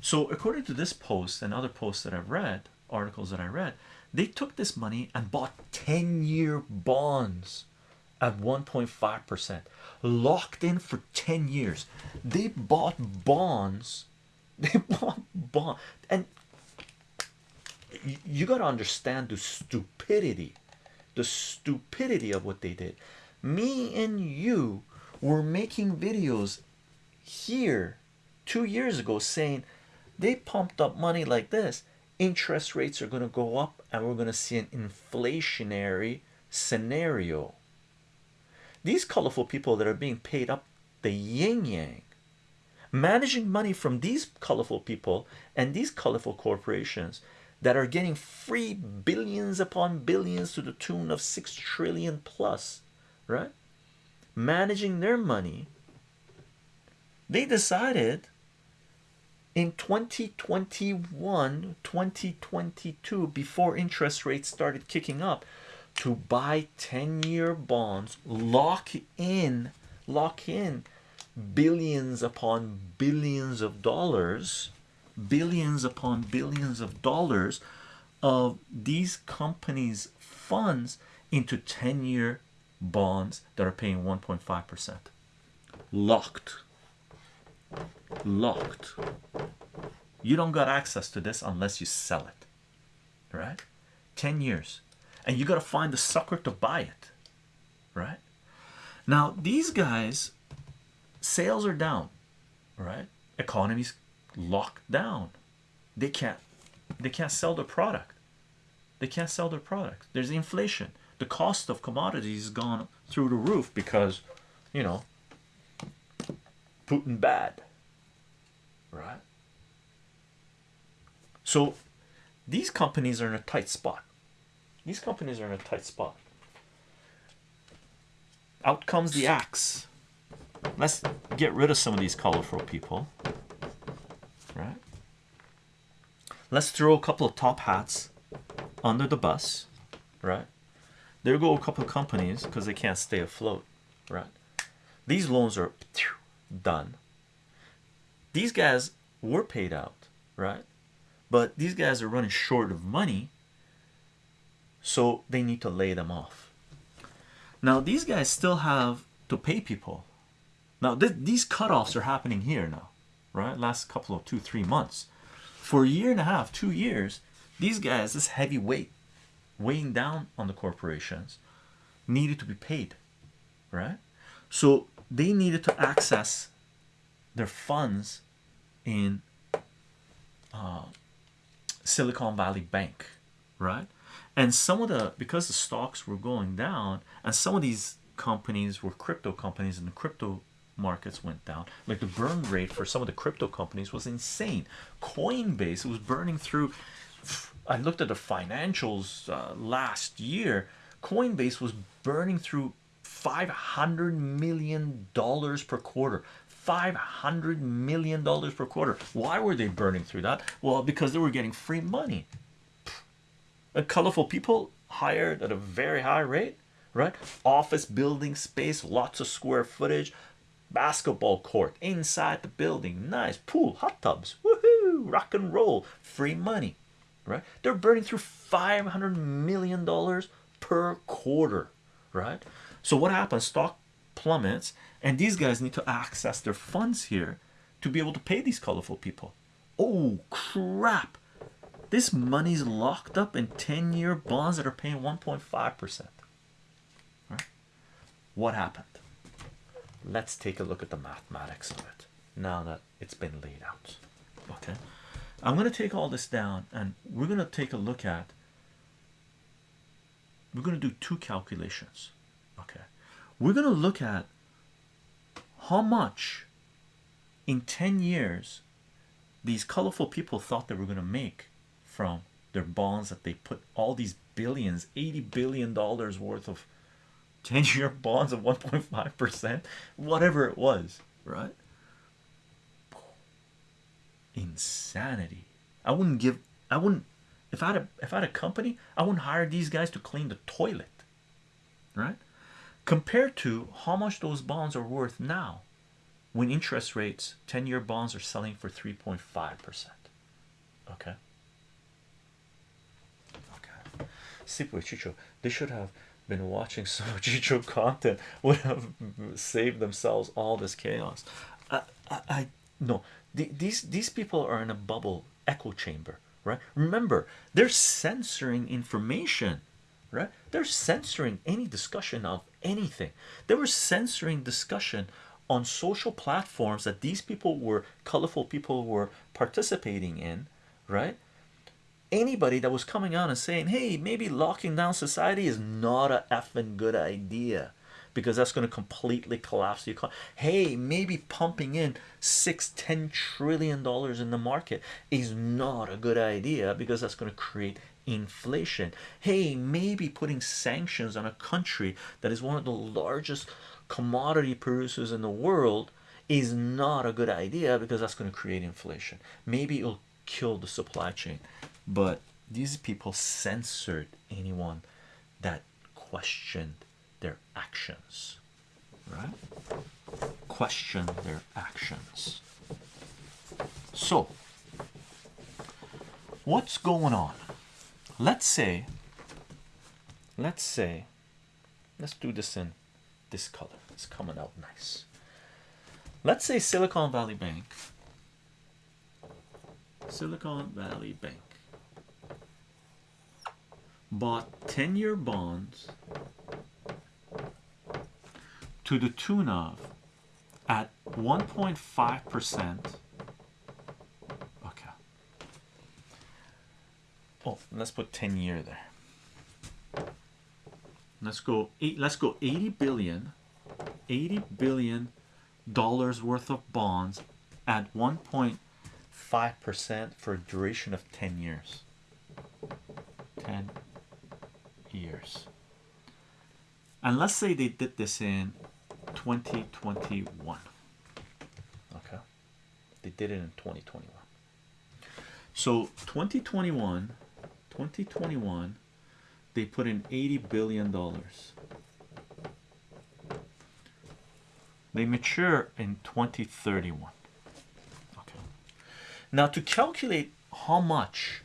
So according to this post and other posts that I've read articles that I read they took this money and bought 10 year bonds at 1.5 percent. Locked in for 10 years. They bought bonds they bought bond and you got to understand the stupidity the stupidity of what they did. Me and you were making videos here two years ago saying they pumped up money like this. Interest rates are going to go up and we're going to see an inflationary scenario. These colorful people that are being paid up the yin yang managing money from these colorful people and these colorful corporations that are getting free billions upon billions to the tune of 6 trillion plus right? Managing their money. They decided in 2021 2022 before interest rates started kicking up to buy 10-year bonds lock in lock in billions upon billions of dollars billions upon billions of dollars of these companies funds into 10-year bonds that are paying 1.5 percent. Locked. Locked. You don't got access to this unless you sell it right? 10 years. And you got to find the sucker to buy it right? Now these guys sales are down right? Economies locked down. They can't they can't sell their product. They can't sell their product. There's inflation. The cost of commodities has gone through the roof because you know Putin bad right? So these companies are in a tight spot. These companies are in a tight spot. Out comes the axe let's get rid of some of these colorful people right? Let's throw a couple of top hats under the bus right? There go a couple of companies because they can't stay afloat right? These loans are done. These guys were paid out right? But these guys are running short of money so they need to lay them off. Now these guys still have to pay people now th these cutoffs are happening here now right? Last couple of two three months. For a year and a half two years these guys this heavy weight weighing down on the corporations needed to be paid right? So they needed to access their funds in uh, Silicon Valley Bank right? And some of the because the stocks were going down and some of these companies were crypto companies and the crypto markets went down. Like the burn rate for some of the crypto companies was insane. Coinbase was burning through i looked at the financials uh, last year. Coinbase was burning through 500 million dollars per quarter. 500 million dollars per quarter. Why were they burning through that? Well because they were getting free money. Colorful people hired at a very high rate right? Office building space lots of square footage basketball court inside the building nice pool hot tubs woohoo rock and roll free money right? They're burning through 500 million dollars per quarter right? So what happens? Stock plummets and these guys need to access their funds here to be able to pay these colorful people. Oh crap. This money's locked up in 10-year bonds that are paying 1.5 percent right? What happened let's take a look at the mathematics of it now that it's been laid out. Okay. I'm going to take all this down and we're going to take a look at we're going to do two calculations okay? We're going to look at how much in 10 years these colorful people thought they were going to make from their bonds that they put all these billions 80 billion dollars worth of 10 year bonds of 1.5 percent whatever it was right insanity. I wouldn't give I wouldn't if I had a if I had a company, I wouldn't hire these guys to clean the toilet. Right? Compared to how much those bonds are worth now when interest rates 10-year bonds are selling for 3.5 percent okay okay Sipwe Chicho they should have been watching so Chicho content would have saved themselves all this chaos. I, I, I no. The, these these people are in a bubble echo chamber right? Remember they're censoring information right? They're censoring any discussion of anything. They were censoring discussion on social platforms that these people were colorful people were participating in right anybody that was coming out and saying hey maybe locking down society is not a effing good idea because that's going to completely collapse the economy hey maybe pumping in six ten trillion dollars in the market is not a good idea because that's going to create inflation. Hey maybe putting sanctions on a country that is one of the largest commodity producers in the world is not a good idea because that's going to create inflation. Maybe it'll kill the supply chain but these people censored anyone that questioned their actions right? Question their actions. So what's going on? Let's say let's say let's do this in this color. It's coming out nice. Let's say silicon valley bank silicon valley bank bought 10-year bonds to the tune of at 1.5 percent. Okay. Oh let's put 10 year there. Let's go eight let's go 80 billion 80 billion dollars worth of bonds at 1.5 percent for a duration of 10 years. 10 years. And let's say they did this in 2021 okay? They did it in 2021 so 2021 2021 they put in 80 billion dollars. They mature in 2031 okay? Now to calculate how much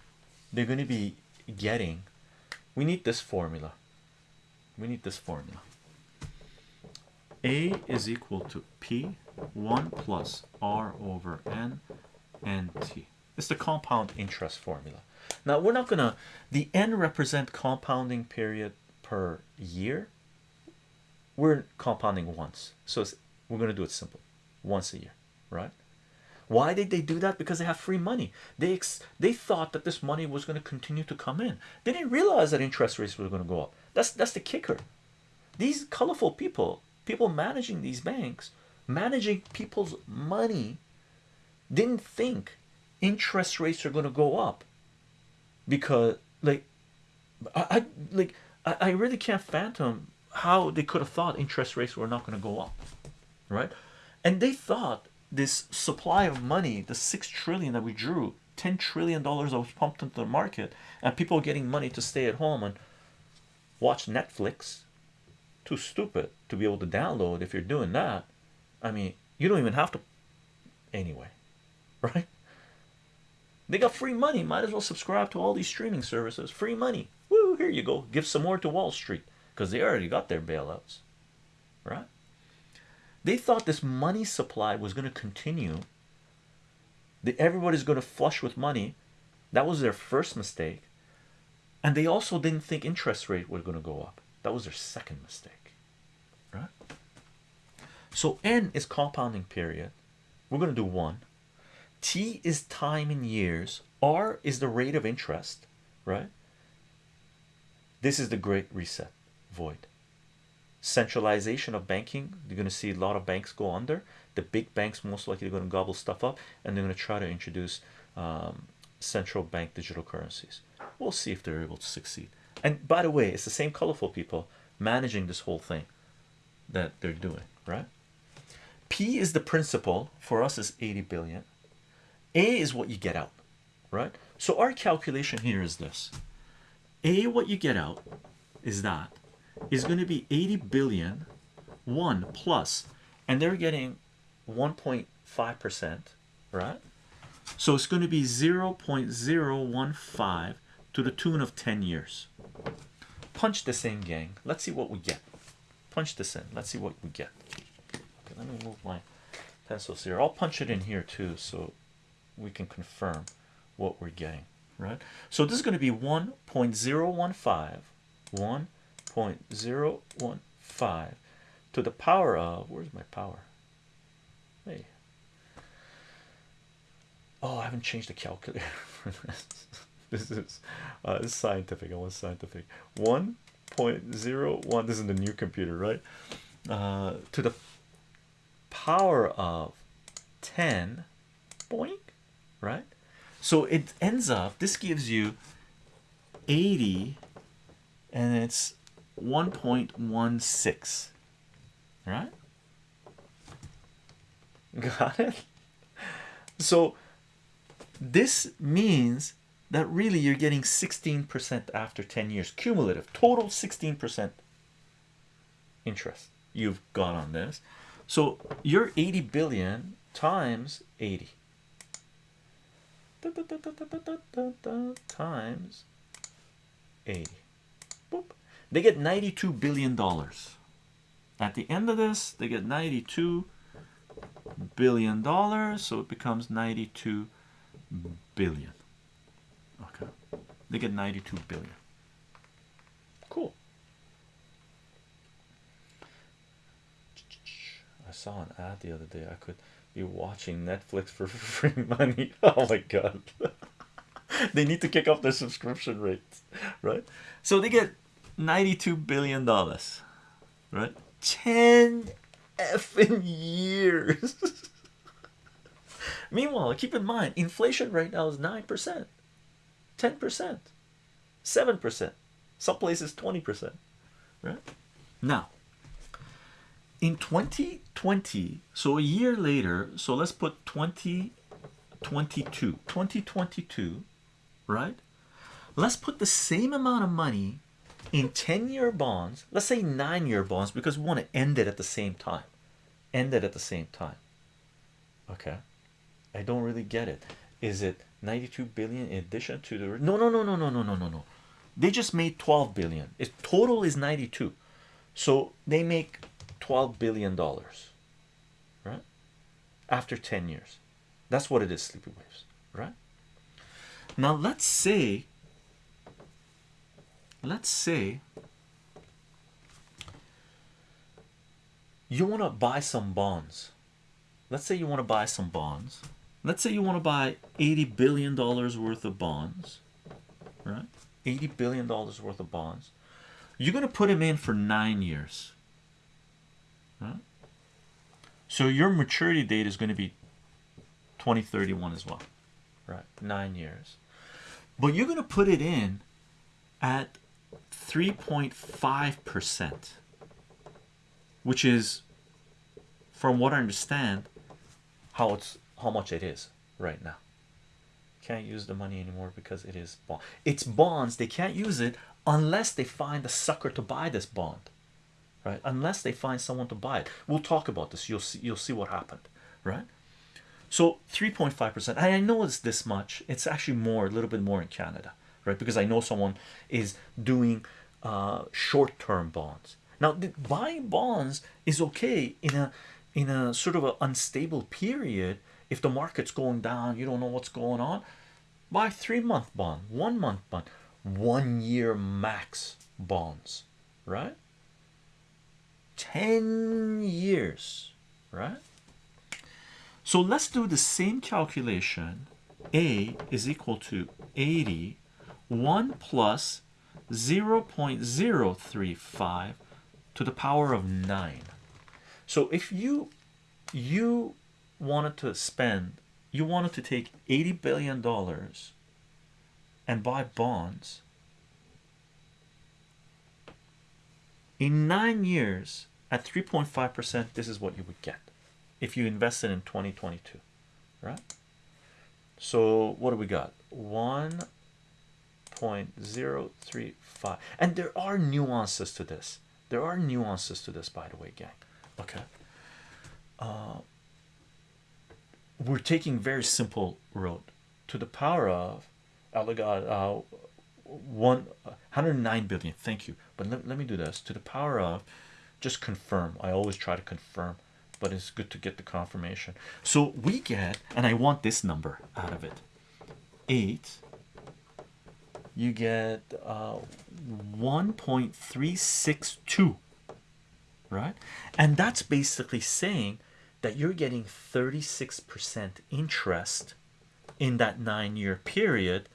they're going to be getting we need this formula. We need this formula. A is equal to p 1 plus r over n and t. It's the compound interest formula. Now we're not gonna the n represent compounding period per year. We're compounding once. So we're gonna do it simple. Once a year right why did they do that? Because they have free money. They they thought that this money was going to continue to come in. They didn't realize that interest rates were going to go up. That's that's the kicker. These colorful people people managing these banks managing people's money didn't think interest rates are going to go up because like I, I like I, I really can't fathom how they could have thought interest rates were not going to go up right? And they thought this supply of money the six trillion that we drew 10 trillion dollars that was pumped into the market and people getting money to stay at home and watch Netflix too stupid to be able to download if you're doing that. I mean you don't even have to anyway right? They got free money. Might as well subscribe to all these streaming services. Free money. Woo, here you go. Give some more to Wall Street because they already got their bailouts right they thought this money supply was going to continue that everybody's going to flush with money. That was their first mistake. And they also didn't think interest rate were going to go up. That was their second mistake. Right? So n is compounding period. We're going to do one. T is time in years. R is the rate of interest. Right? This is the great reset void centralization of banking you're going to see a lot of banks go under. The big banks most likely are going to gobble stuff up and they're going to try to introduce um, central bank digital currencies. We'll see if they're able to succeed. And by the way it's the same colorful people managing this whole thing that they're doing right? P is the principal. For us is 80 billion. A is what you get out, right? So our calculation here is this. A what you get out is that is going to be 80 billion 1 plus and they're getting 1.5 percent right? So it's going to be 0.015 to the tune of 10 years. Punch this in gang. Let's see what we get. Punch this in. Let's see what we get. Okay let me move my pencils here. I'll punch it in here too so we can confirm what we're getting right? So this is going to be 1.015 1.015 to the power of where's my power? Hey. Oh I haven't changed the calculator. For this this is uh, scientific. I want scientific. 1.01 this is the new computer right? Uh, to the power of 10 boink right? So it ends up this gives you 80 and it's 1.16 right? Got it? So this means that really you're getting 16% after 10 years cumulative. Total 16% interest. You've got on this. So you're 80 billion times 80 times 80 Boop. They get 92 billion dollars. At the end of this they get 92 billion dollars so it becomes 92 billion. Okay. They get 92 billion. Cool. I saw an ad the other day. I could be watching Netflix for free money. Oh my god. They need to kick off their subscription rates right? So they get 92 billion dollars right? 10 effing years. Meanwhile keep in mind inflation right now is 9% 10% 7% some places 20% right? Now in 2020 so a year later so let's put 2022 2022 right? Let's put the same amount of money in 10 year bonds let's say nine year bonds because we want to end it at the same time. End it at the same time. Okay? I don't really get it. Is it 92 billion in addition to the no no no no no no no no no. They just made 12 billion. Its total is 92 so they make 12 billion dollars right? After 10 years. That's what it is sleepy waves right? Now let's say let's say you want to buy some bonds. Let's say you want to buy some bonds. Let's say you want to buy 80 billion dollars worth of bonds right? 80 billion dollars worth of bonds. You're going to put them in for nine years right? so your maturity date is going to be 2031 as well right? Nine years. But you're going to put it in at 3.5 percent which is from what I understand how it's how much it is right now. Can't use the money anymore because it is bond. It's bonds. They can't use it unless they find a sucker to buy this bond right? Unless they find someone to buy it. We'll talk about this. You'll see you'll see what happened right? So 3.5 percent. I know it's this much. It's actually more a little bit more in Canada right? Because I know someone is doing uh, short-term bonds. Now buying bonds is okay in a in a sort of an unstable period. If the market's going down you don't know what's going on buy three month bond one month bond one year max bonds right? 10 years right? So let's do the same calculation. A is equal to 80 1 plus 0 0.035 to the power of 9 so if you you wanted to spend you wanted to take 80 billion dollars and buy bonds in nine years at 3.5 percent this is what you would get if you invested in 2022 right So what do we got? One point zero three five, and there are nuances to this. There are nuances to this, by the way, gang. Okay. Uh, we're taking very simple road to the power of Elegant uh, one 109 billion. Thank you. But let, let me do this to the power of just confirm. I always try to confirm, but it's good to get the confirmation. So we get, and I want this number out of it eight. You get uh, 1.362 right? And that's basically saying that you're getting 36% interest in that nine year period.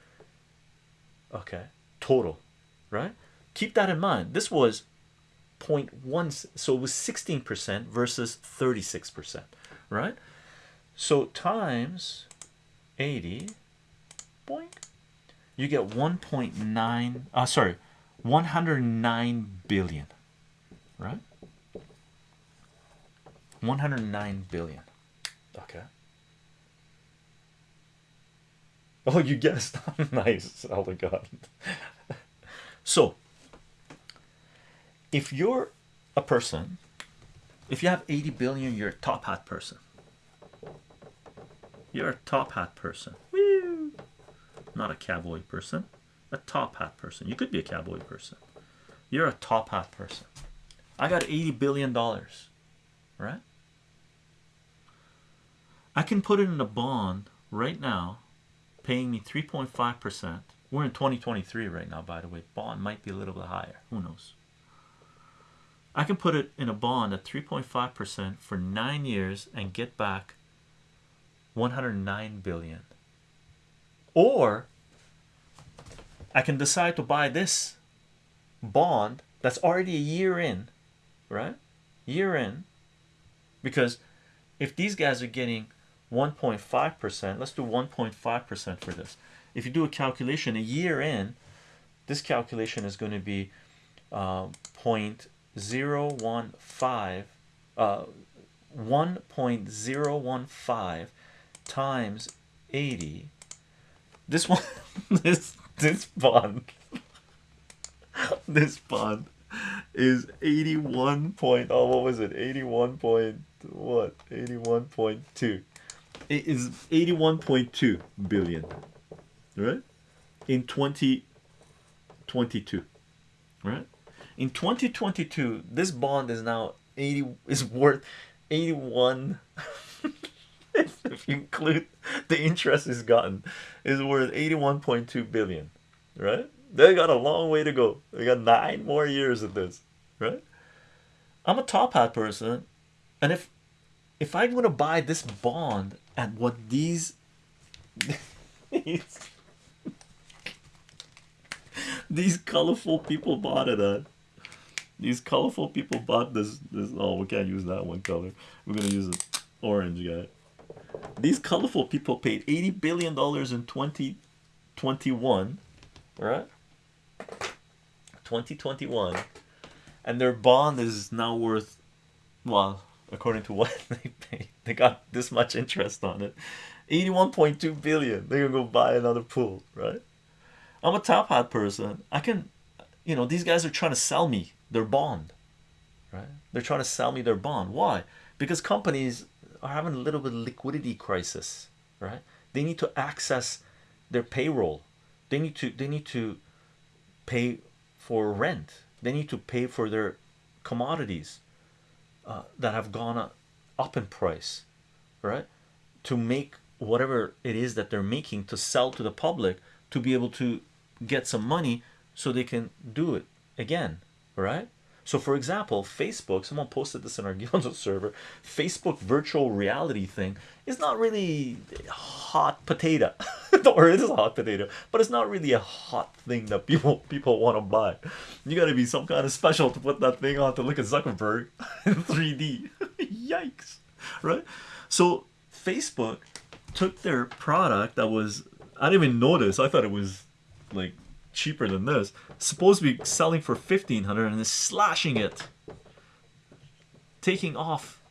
Okay, total, right? Keep that in mind. This was 0.1, so it was 16% versus 36%, right? So times 80, boink, you get 1.9, uh, sorry, 109 billion, right? 109 billion. Okay. Oh, you guessed. nice. Oh my god. so, if you're a person, if you have 80 billion, you're a top hat person. You're a top hat person. Not a cowboy person. A top hat person. You could be a cowboy person. You're a top hat person. I got 80 billion dollars right? I can put it in a bond right now, paying me 3.5%. We're in 2023 right now, by the way. Bond might be a little bit higher. Who knows? I can put it in a bond at 3.5% for nine years and get back 109 billion. Or I can decide to buy this bond that's already a year in, right? Year in, because if these guys are getting 1.5%, let's do 1.5% for this. If you do a calculation a year in, this calculation is going to be uh, 0.015, uh, 1.015 times 80. This one, this this bond, this bond is 81 point. Oh, what was it? 81 point what 81.2 it is 81.2 billion right in 2022 right in 2022 this bond is now 80 is worth 81 if, if you include the interest it's gotten is worth 81.2 billion right? They got a long way to go. They got nine more years of this right? I'm a top hat person and if if I'm gonna buy this bond at what these these colorful people bought it at these colorful people bought this this oh we can't use that one color. We're gonna use an orange guy these colorful people paid 80 billion dollars in 2021 right 2021 and their bond is now worth well according to what they paid. They got this much interest on it. 81.2 billion. They're gonna go buy another pool, right? I'm a top hat person. I can, you know, these guys are trying to sell me their bond, right? They're trying to sell me their bond. Why? Because companies are having a little bit of liquidity crisis, right? They need to access their payroll. They need to they need to pay for rent. They need to pay for their commodities uh, that have gone up in price right to make whatever it is that they're making to sell to the public to be able to get some money so they can do it again right so for example facebook someone posted this in our Guilded server facebook virtual reality thing is not really hot potato or it is a hot potato but it's not really a hot thing that people people want to buy. You got to be some kind of special to put that thing on to look at zuckerberg in 3d yikes right? So facebook took their product that was i didn't even notice i thought it was like cheaper than this supposed to be selling for 1500 and is slashing it taking off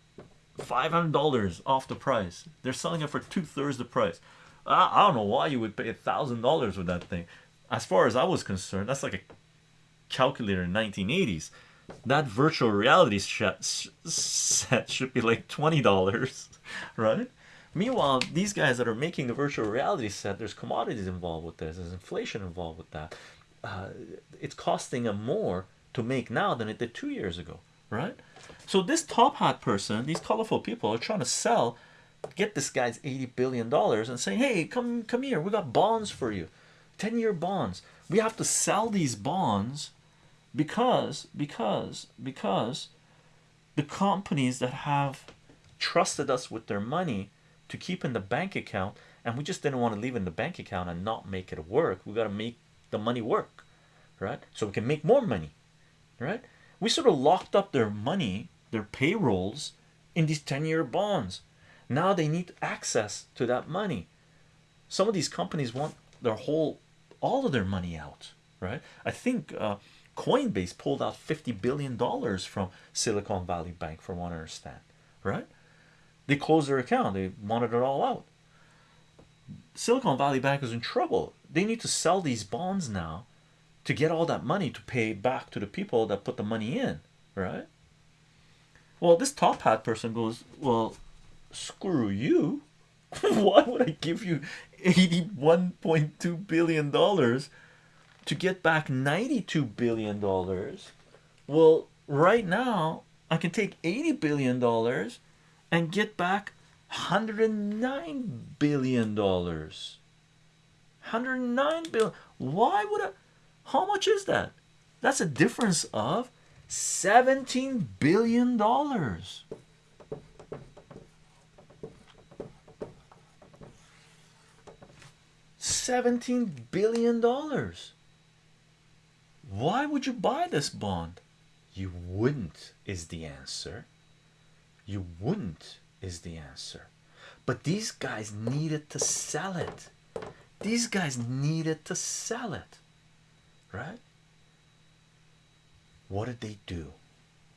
$500 off the price they're selling it for two-thirds the price I, I don't know why you would pay a thousand dollars for that thing. As far as I was concerned, that's like a calculator in 1980s. That virtual reality set should be like twenty dollars, right? Meanwhile, these guys that are making the virtual reality set, there's commodities involved with this, there's inflation involved with that. Uh, it's costing them more to make now than it did two years ago, right? So this top hat person, these colorful people are trying to sell, get this guy's 80 billion dollars and say, hey, come come here, we got bonds for you, 10-year bonds. We have to sell these bonds because because because the companies that have trusted us with their money to keep in the bank account and we just didn't want to leave in the bank account and not make it work we got to make the money work right? So we can make more money right? We sort of locked up their money their payrolls in these 10-year bonds. Now they need access to that money. Some of these companies want their whole all of their money out right? I think uh, coinbase pulled out 50 billion dollars from silicon valley bank from what i understand right they closed their account they wanted it all out. Silicon valley bank is in trouble. They need to sell these bonds now to get all that money to pay back to the people that put the money in right? Well this top hat person goes well screw you. Why would i give you 81.2 billion dollars to get back 92 billion dollars? Well right now i can take 80 billion dollars and get back 109 billion dollars 109 billion why would i how much is that that's a difference of 17 billion dollars Seventeen billion dollars. Why would you buy this bond? You wouldn't, is the answer. You wouldn't, is the answer. But these guys needed to sell it. These guys needed to sell it, right? What did they do?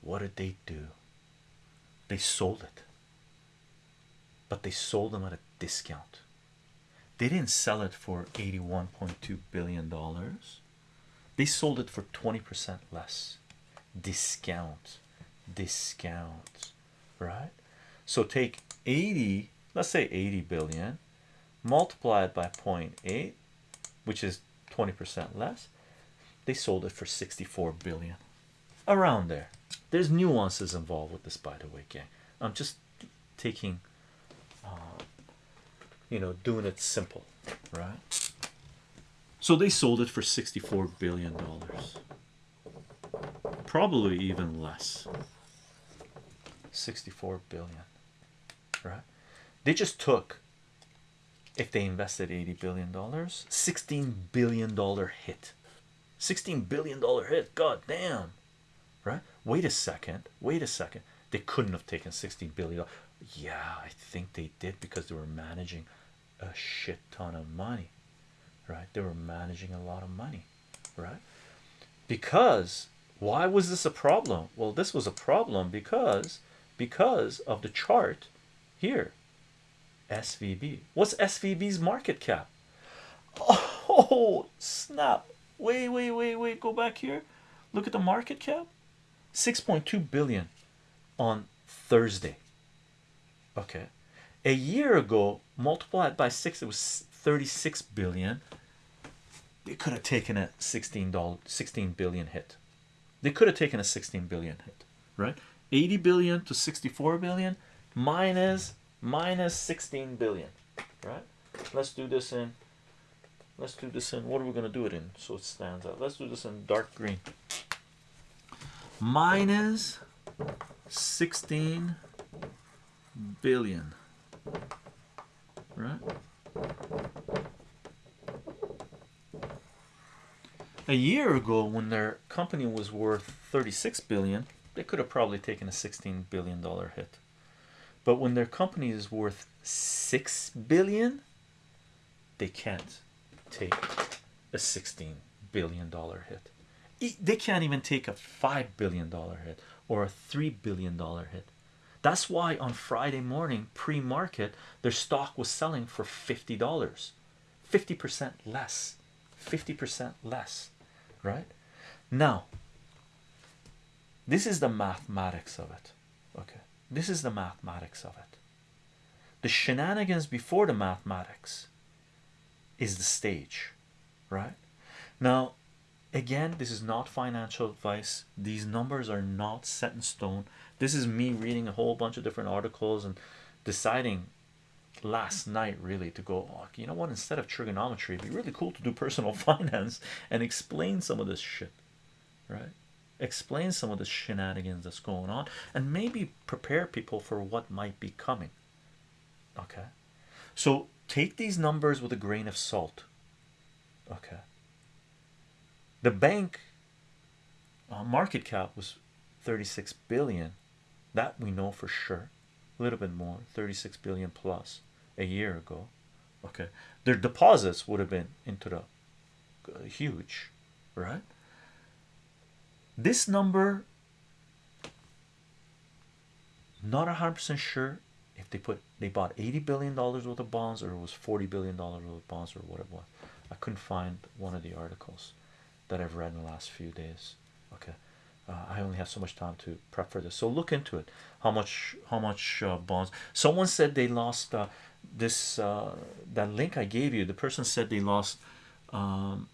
What did they do? They sold it, but they sold them at a discount. They didn't sell it for 81.2 billion dollars. They sold it for 20% less. Discount, discount, right? So take 80, let's say 80 billion, multiply it by 0.8, which is 20% less. They sold it for 64 billion, around there. There's nuances involved with this, by the way, gang. I'm just taking, uh, you know, doing it simple, right? So they sold it for 64 billion dollars, probably even less. 64 billion, right? They just took, if they invested 80 billion dollars, 16 billion dollar hit. 16 billion dollar hit, god damn, right? Wait a second, wait a second. They couldn't have taken 16 billion. Yeah, I think they did because they were managing a shit ton of money, right? They were managing a lot of money, right? Because why was this a problem? Well, this was a problem because because of the chart here. SVB. What's SVB's market cap? Oh snap! Wait, wait, wait, wait. Go back here. Look at the market cap. 6.2 billion on Thursday. Okay. A year ago, multiplied by six, it was 36 billion. They could have taken a 16 dollar 16 billion hit. They could have taken a 16 billion hit, right? 80 billion to 64 billion minus minus 16 billion, right? Let's do this in let's do this in what are we going to do it in? So it stands out. Let's do this in dark green. Minus 16 billion right? A year ago when their company was worth 36 billion they could have probably taken a 16 billion dollar hit. But when their company is worth 6 billion they can't take a 16 billion dollar hit. They can't even take a 5 billion dollar hit or a 3 billion dollar hit. That's why on Friday morning, pre market, their stock was selling for $50, 50% less, 50% less, right? Now, this is the mathematics of it, okay? This is the mathematics of it. The shenanigans before the mathematics is the stage, right? Now, again, this is not financial advice, these numbers are not set in stone. This is me reading a whole bunch of different articles and deciding last night really to go oh, you know what instead of trigonometry it'd be really cool to do personal finance and explain some of this shit right explain some of the shenanigans that's going on and maybe prepare people for what might be coming. Okay? So take these numbers with a grain of salt. Okay? The bank uh, market cap was 36 billion. That we know for sure. A little bit more 36 billion plus a year ago. Okay? Their deposits would have been into the uh, huge right this number not a hundred percent sure if they put they bought 80 billion dollars worth of bonds or it was 40 billion dollars worth of bonds or what it was. I couldn't find one of the articles that I've read in the last few days. Okay. Uh, I only have so much time to prep for this. So look into it. How much how much uh, bonds? Someone said they lost uh, this uh, that link I gave you the person said they lost um,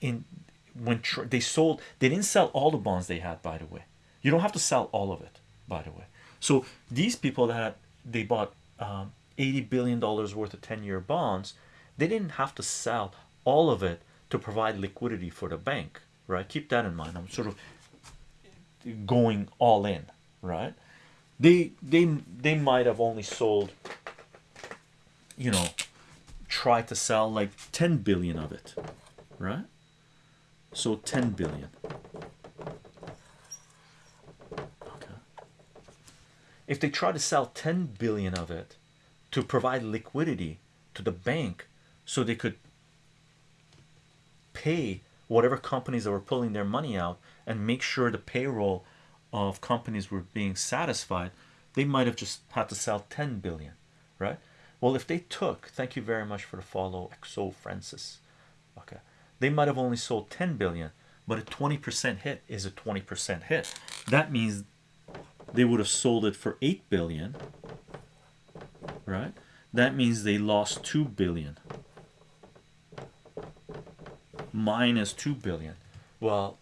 in when they sold they didn't sell all the bonds they had by the way. You don't have to sell all of it by the way. So these people that they bought um, 80 billion dollars worth of 10-year bonds they didn't have to sell all of it to provide liquidity for the bank right? Keep that in mind. I'm sort of going all in right? They they they might have only sold you know try to sell like 10 billion of it right so 10 billion. Okay. If they try to sell 10 billion of it to provide liquidity to the bank so they could pay whatever companies that were pulling their money out and make sure the payroll of companies were being satisfied they might have just had to sell 10 billion right? Well if they took thank you very much for the follow exo francis. Okay they might have only sold 10 billion but a 20% hit is a 20% hit. That means they would have sold it for 8 billion right? That means they lost 2 billion. Minus 2 billion. Well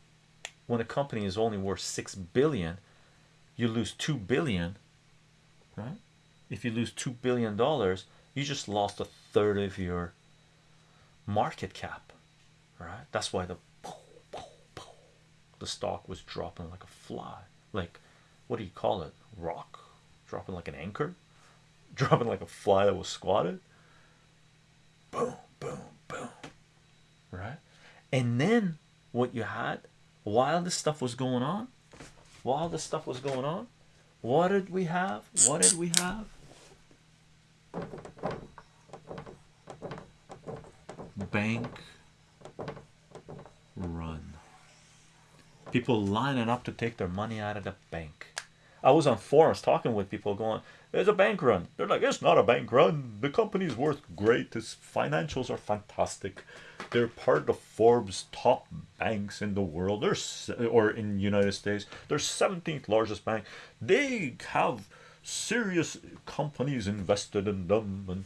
when a company is only worth 6 billion you lose 2 billion right? If you lose 2 billion dollars you just lost a third of your market cap right? That's why the the stock was dropping like a fly. Like what do you call it? Rock? Dropping like an anchor? Dropping like a fly that was squatted? Boom boom boom. Right? And then what you had while this stuff was going on while this stuff was going on what did we have? What did we have? Bank run. People lining up to take their money out of the bank. I was on forums talking with people going there's a bank run. They're like it's not a bank run. The company's worth great. Its financials are fantastic. They're part of Forbes top banks in the world. There's or in United States. They're 17th largest bank. They have serious companies invested in them. And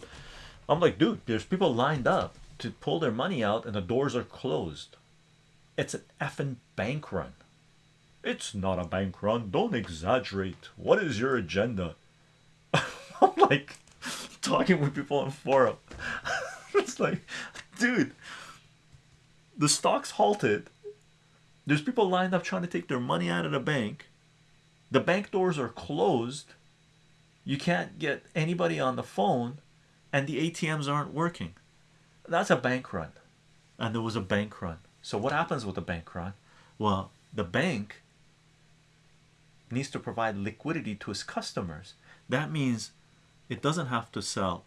I'm like dude there's people lined up to pull their money out and the doors are closed it's an effing bank run. It's not a bank run. Don't exaggerate. What is your agenda? I'm like talking with people on forum. It's like dude the stocks halted. There's people lined up trying to take their money out of the bank. The bank doors are closed. You can't get anybody on the phone and the ATMs aren't working. That's a bank run. And there was a bank run so what happens with the bank run well the bank needs to provide liquidity to its customers that means it doesn't have to sell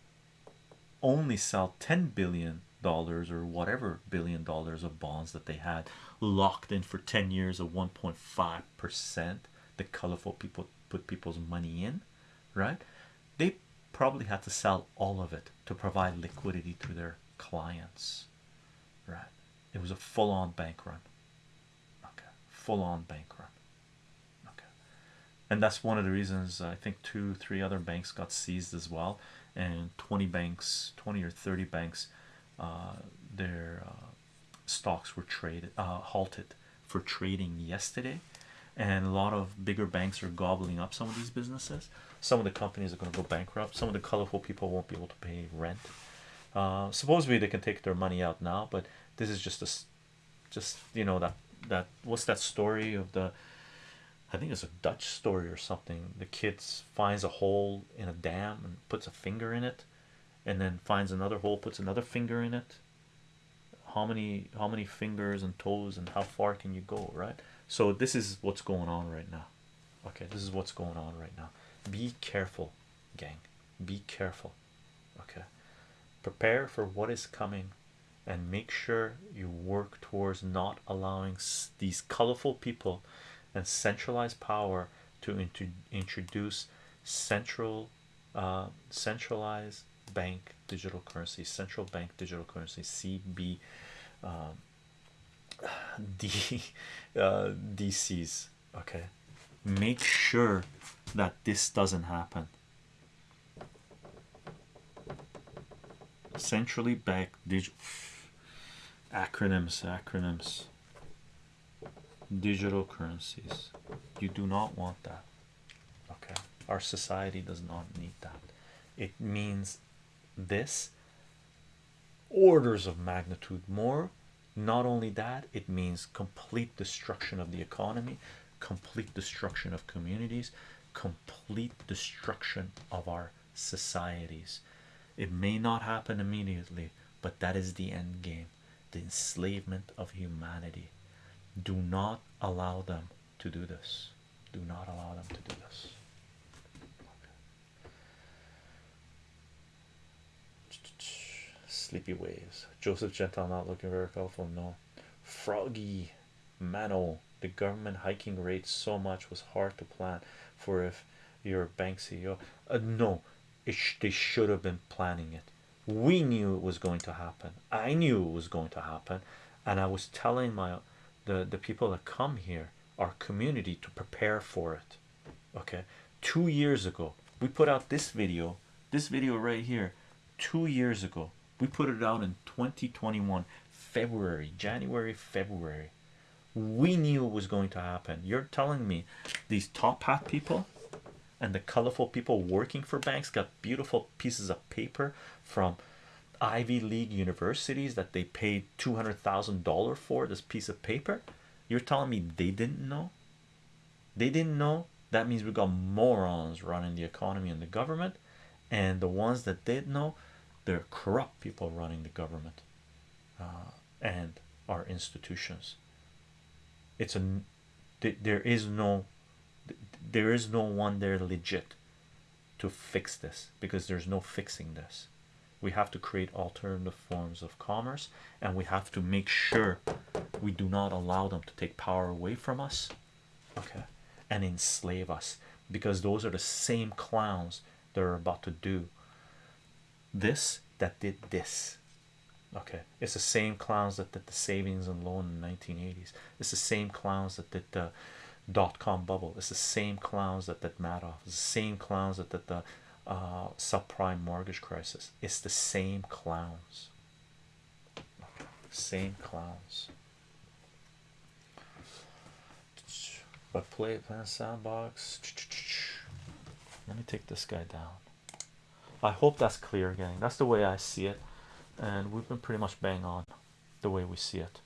only sell 10 billion dollars or whatever billion dollars of bonds that they had locked in for 10 years of 1.5 percent the colorful people put people's money in, right? They probably had to sell all of it to provide liquidity to their clients, right? It was a full-on bank run. Okay, full-on bank run. Okay, and that's one of the reasons I think two, three other banks got seized as well, and 20 banks, 20 or 30 banks, uh, their uh, stocks were traded, uh, halted for trading yesterday, and a lot of bigger banks are gobbling up some of these businesses. Some of the companies are going to go bankrupt. Some of the colorful people won't be able to pay rent. Uh, supposedly they can take their money out now, but this is just a, just you know that that what's that story of the I think it's a Dutch story or something. The kid finds a hole in a dam and puts a finger in it, and then finds another hole, puts another finger in it. How many how many fingers and toes and how far can you go, right? So this is what's going on right now. Okay, this is what's going on right now. Be careful, gang. Be careful. Okay, prepare for what is coming and make sure you work towards not allowing these colorful people and centralized power to introduce central uh, centralized bank digital currency central bank digital currency cb um, D, uh, DCs okay? Make sure that this doesn't happen. Centrally backed digital acronyms acronyms. Digital currencies. You do not want that. Okay. Our society does not need that. It means this. Orders of magnitude more. Not only that it means complete destruction of the economy complete destruction of communities complete destruction of our societies. It may not happen immediately but that is the end game the enslavement of humanity. Do not allow them to do this. Do not allow them to do this. Sleepy waves. Joseph gentile not looking very colorful no. Froggy mano. The government hiking rates so much was hard to plan for if you're a bank ceo uh, no. It they should have been planning it we knew it was going to happen. I knew it was going to happen. And i was telling my the the people that come here our community to prepare for it. Okay? Two years ago we put out this video this video right here two years ago. We put it out in 2021 february january february. We knew it was going to happen. You're telling me these top hat people and the colorful people working for banks got beautiful pieces of paper from Ivy League universities that they paid two hundred thousand dollars for this piece of paper. You're telling me they didn't know? They didn't know. That means we've got morons running the economy and the government, and the ones that did know, they're corrupt people running the government uh, and our institutions. It's a there is no there is no one there legit to fix this because there's no fixing this we have to create alternative forms of commerce and we have to make sure we do not allow them to take power away from us okay and enslave us because those are the same clowns that are about to do this that did this okay? It's the same clowns that did the savings and loan in the 1980s it's the same clowns that did the dot-com bubble. It's the same clowns that did Madoff. It's the same clowns that did the uh, subprime mortgage crisis. It's the same clowns. Same clowns. But play plan sandbox. Let me take this guy down. I hope that's clear gang that's the way I see it. And we've been pretty much bang on the way we see it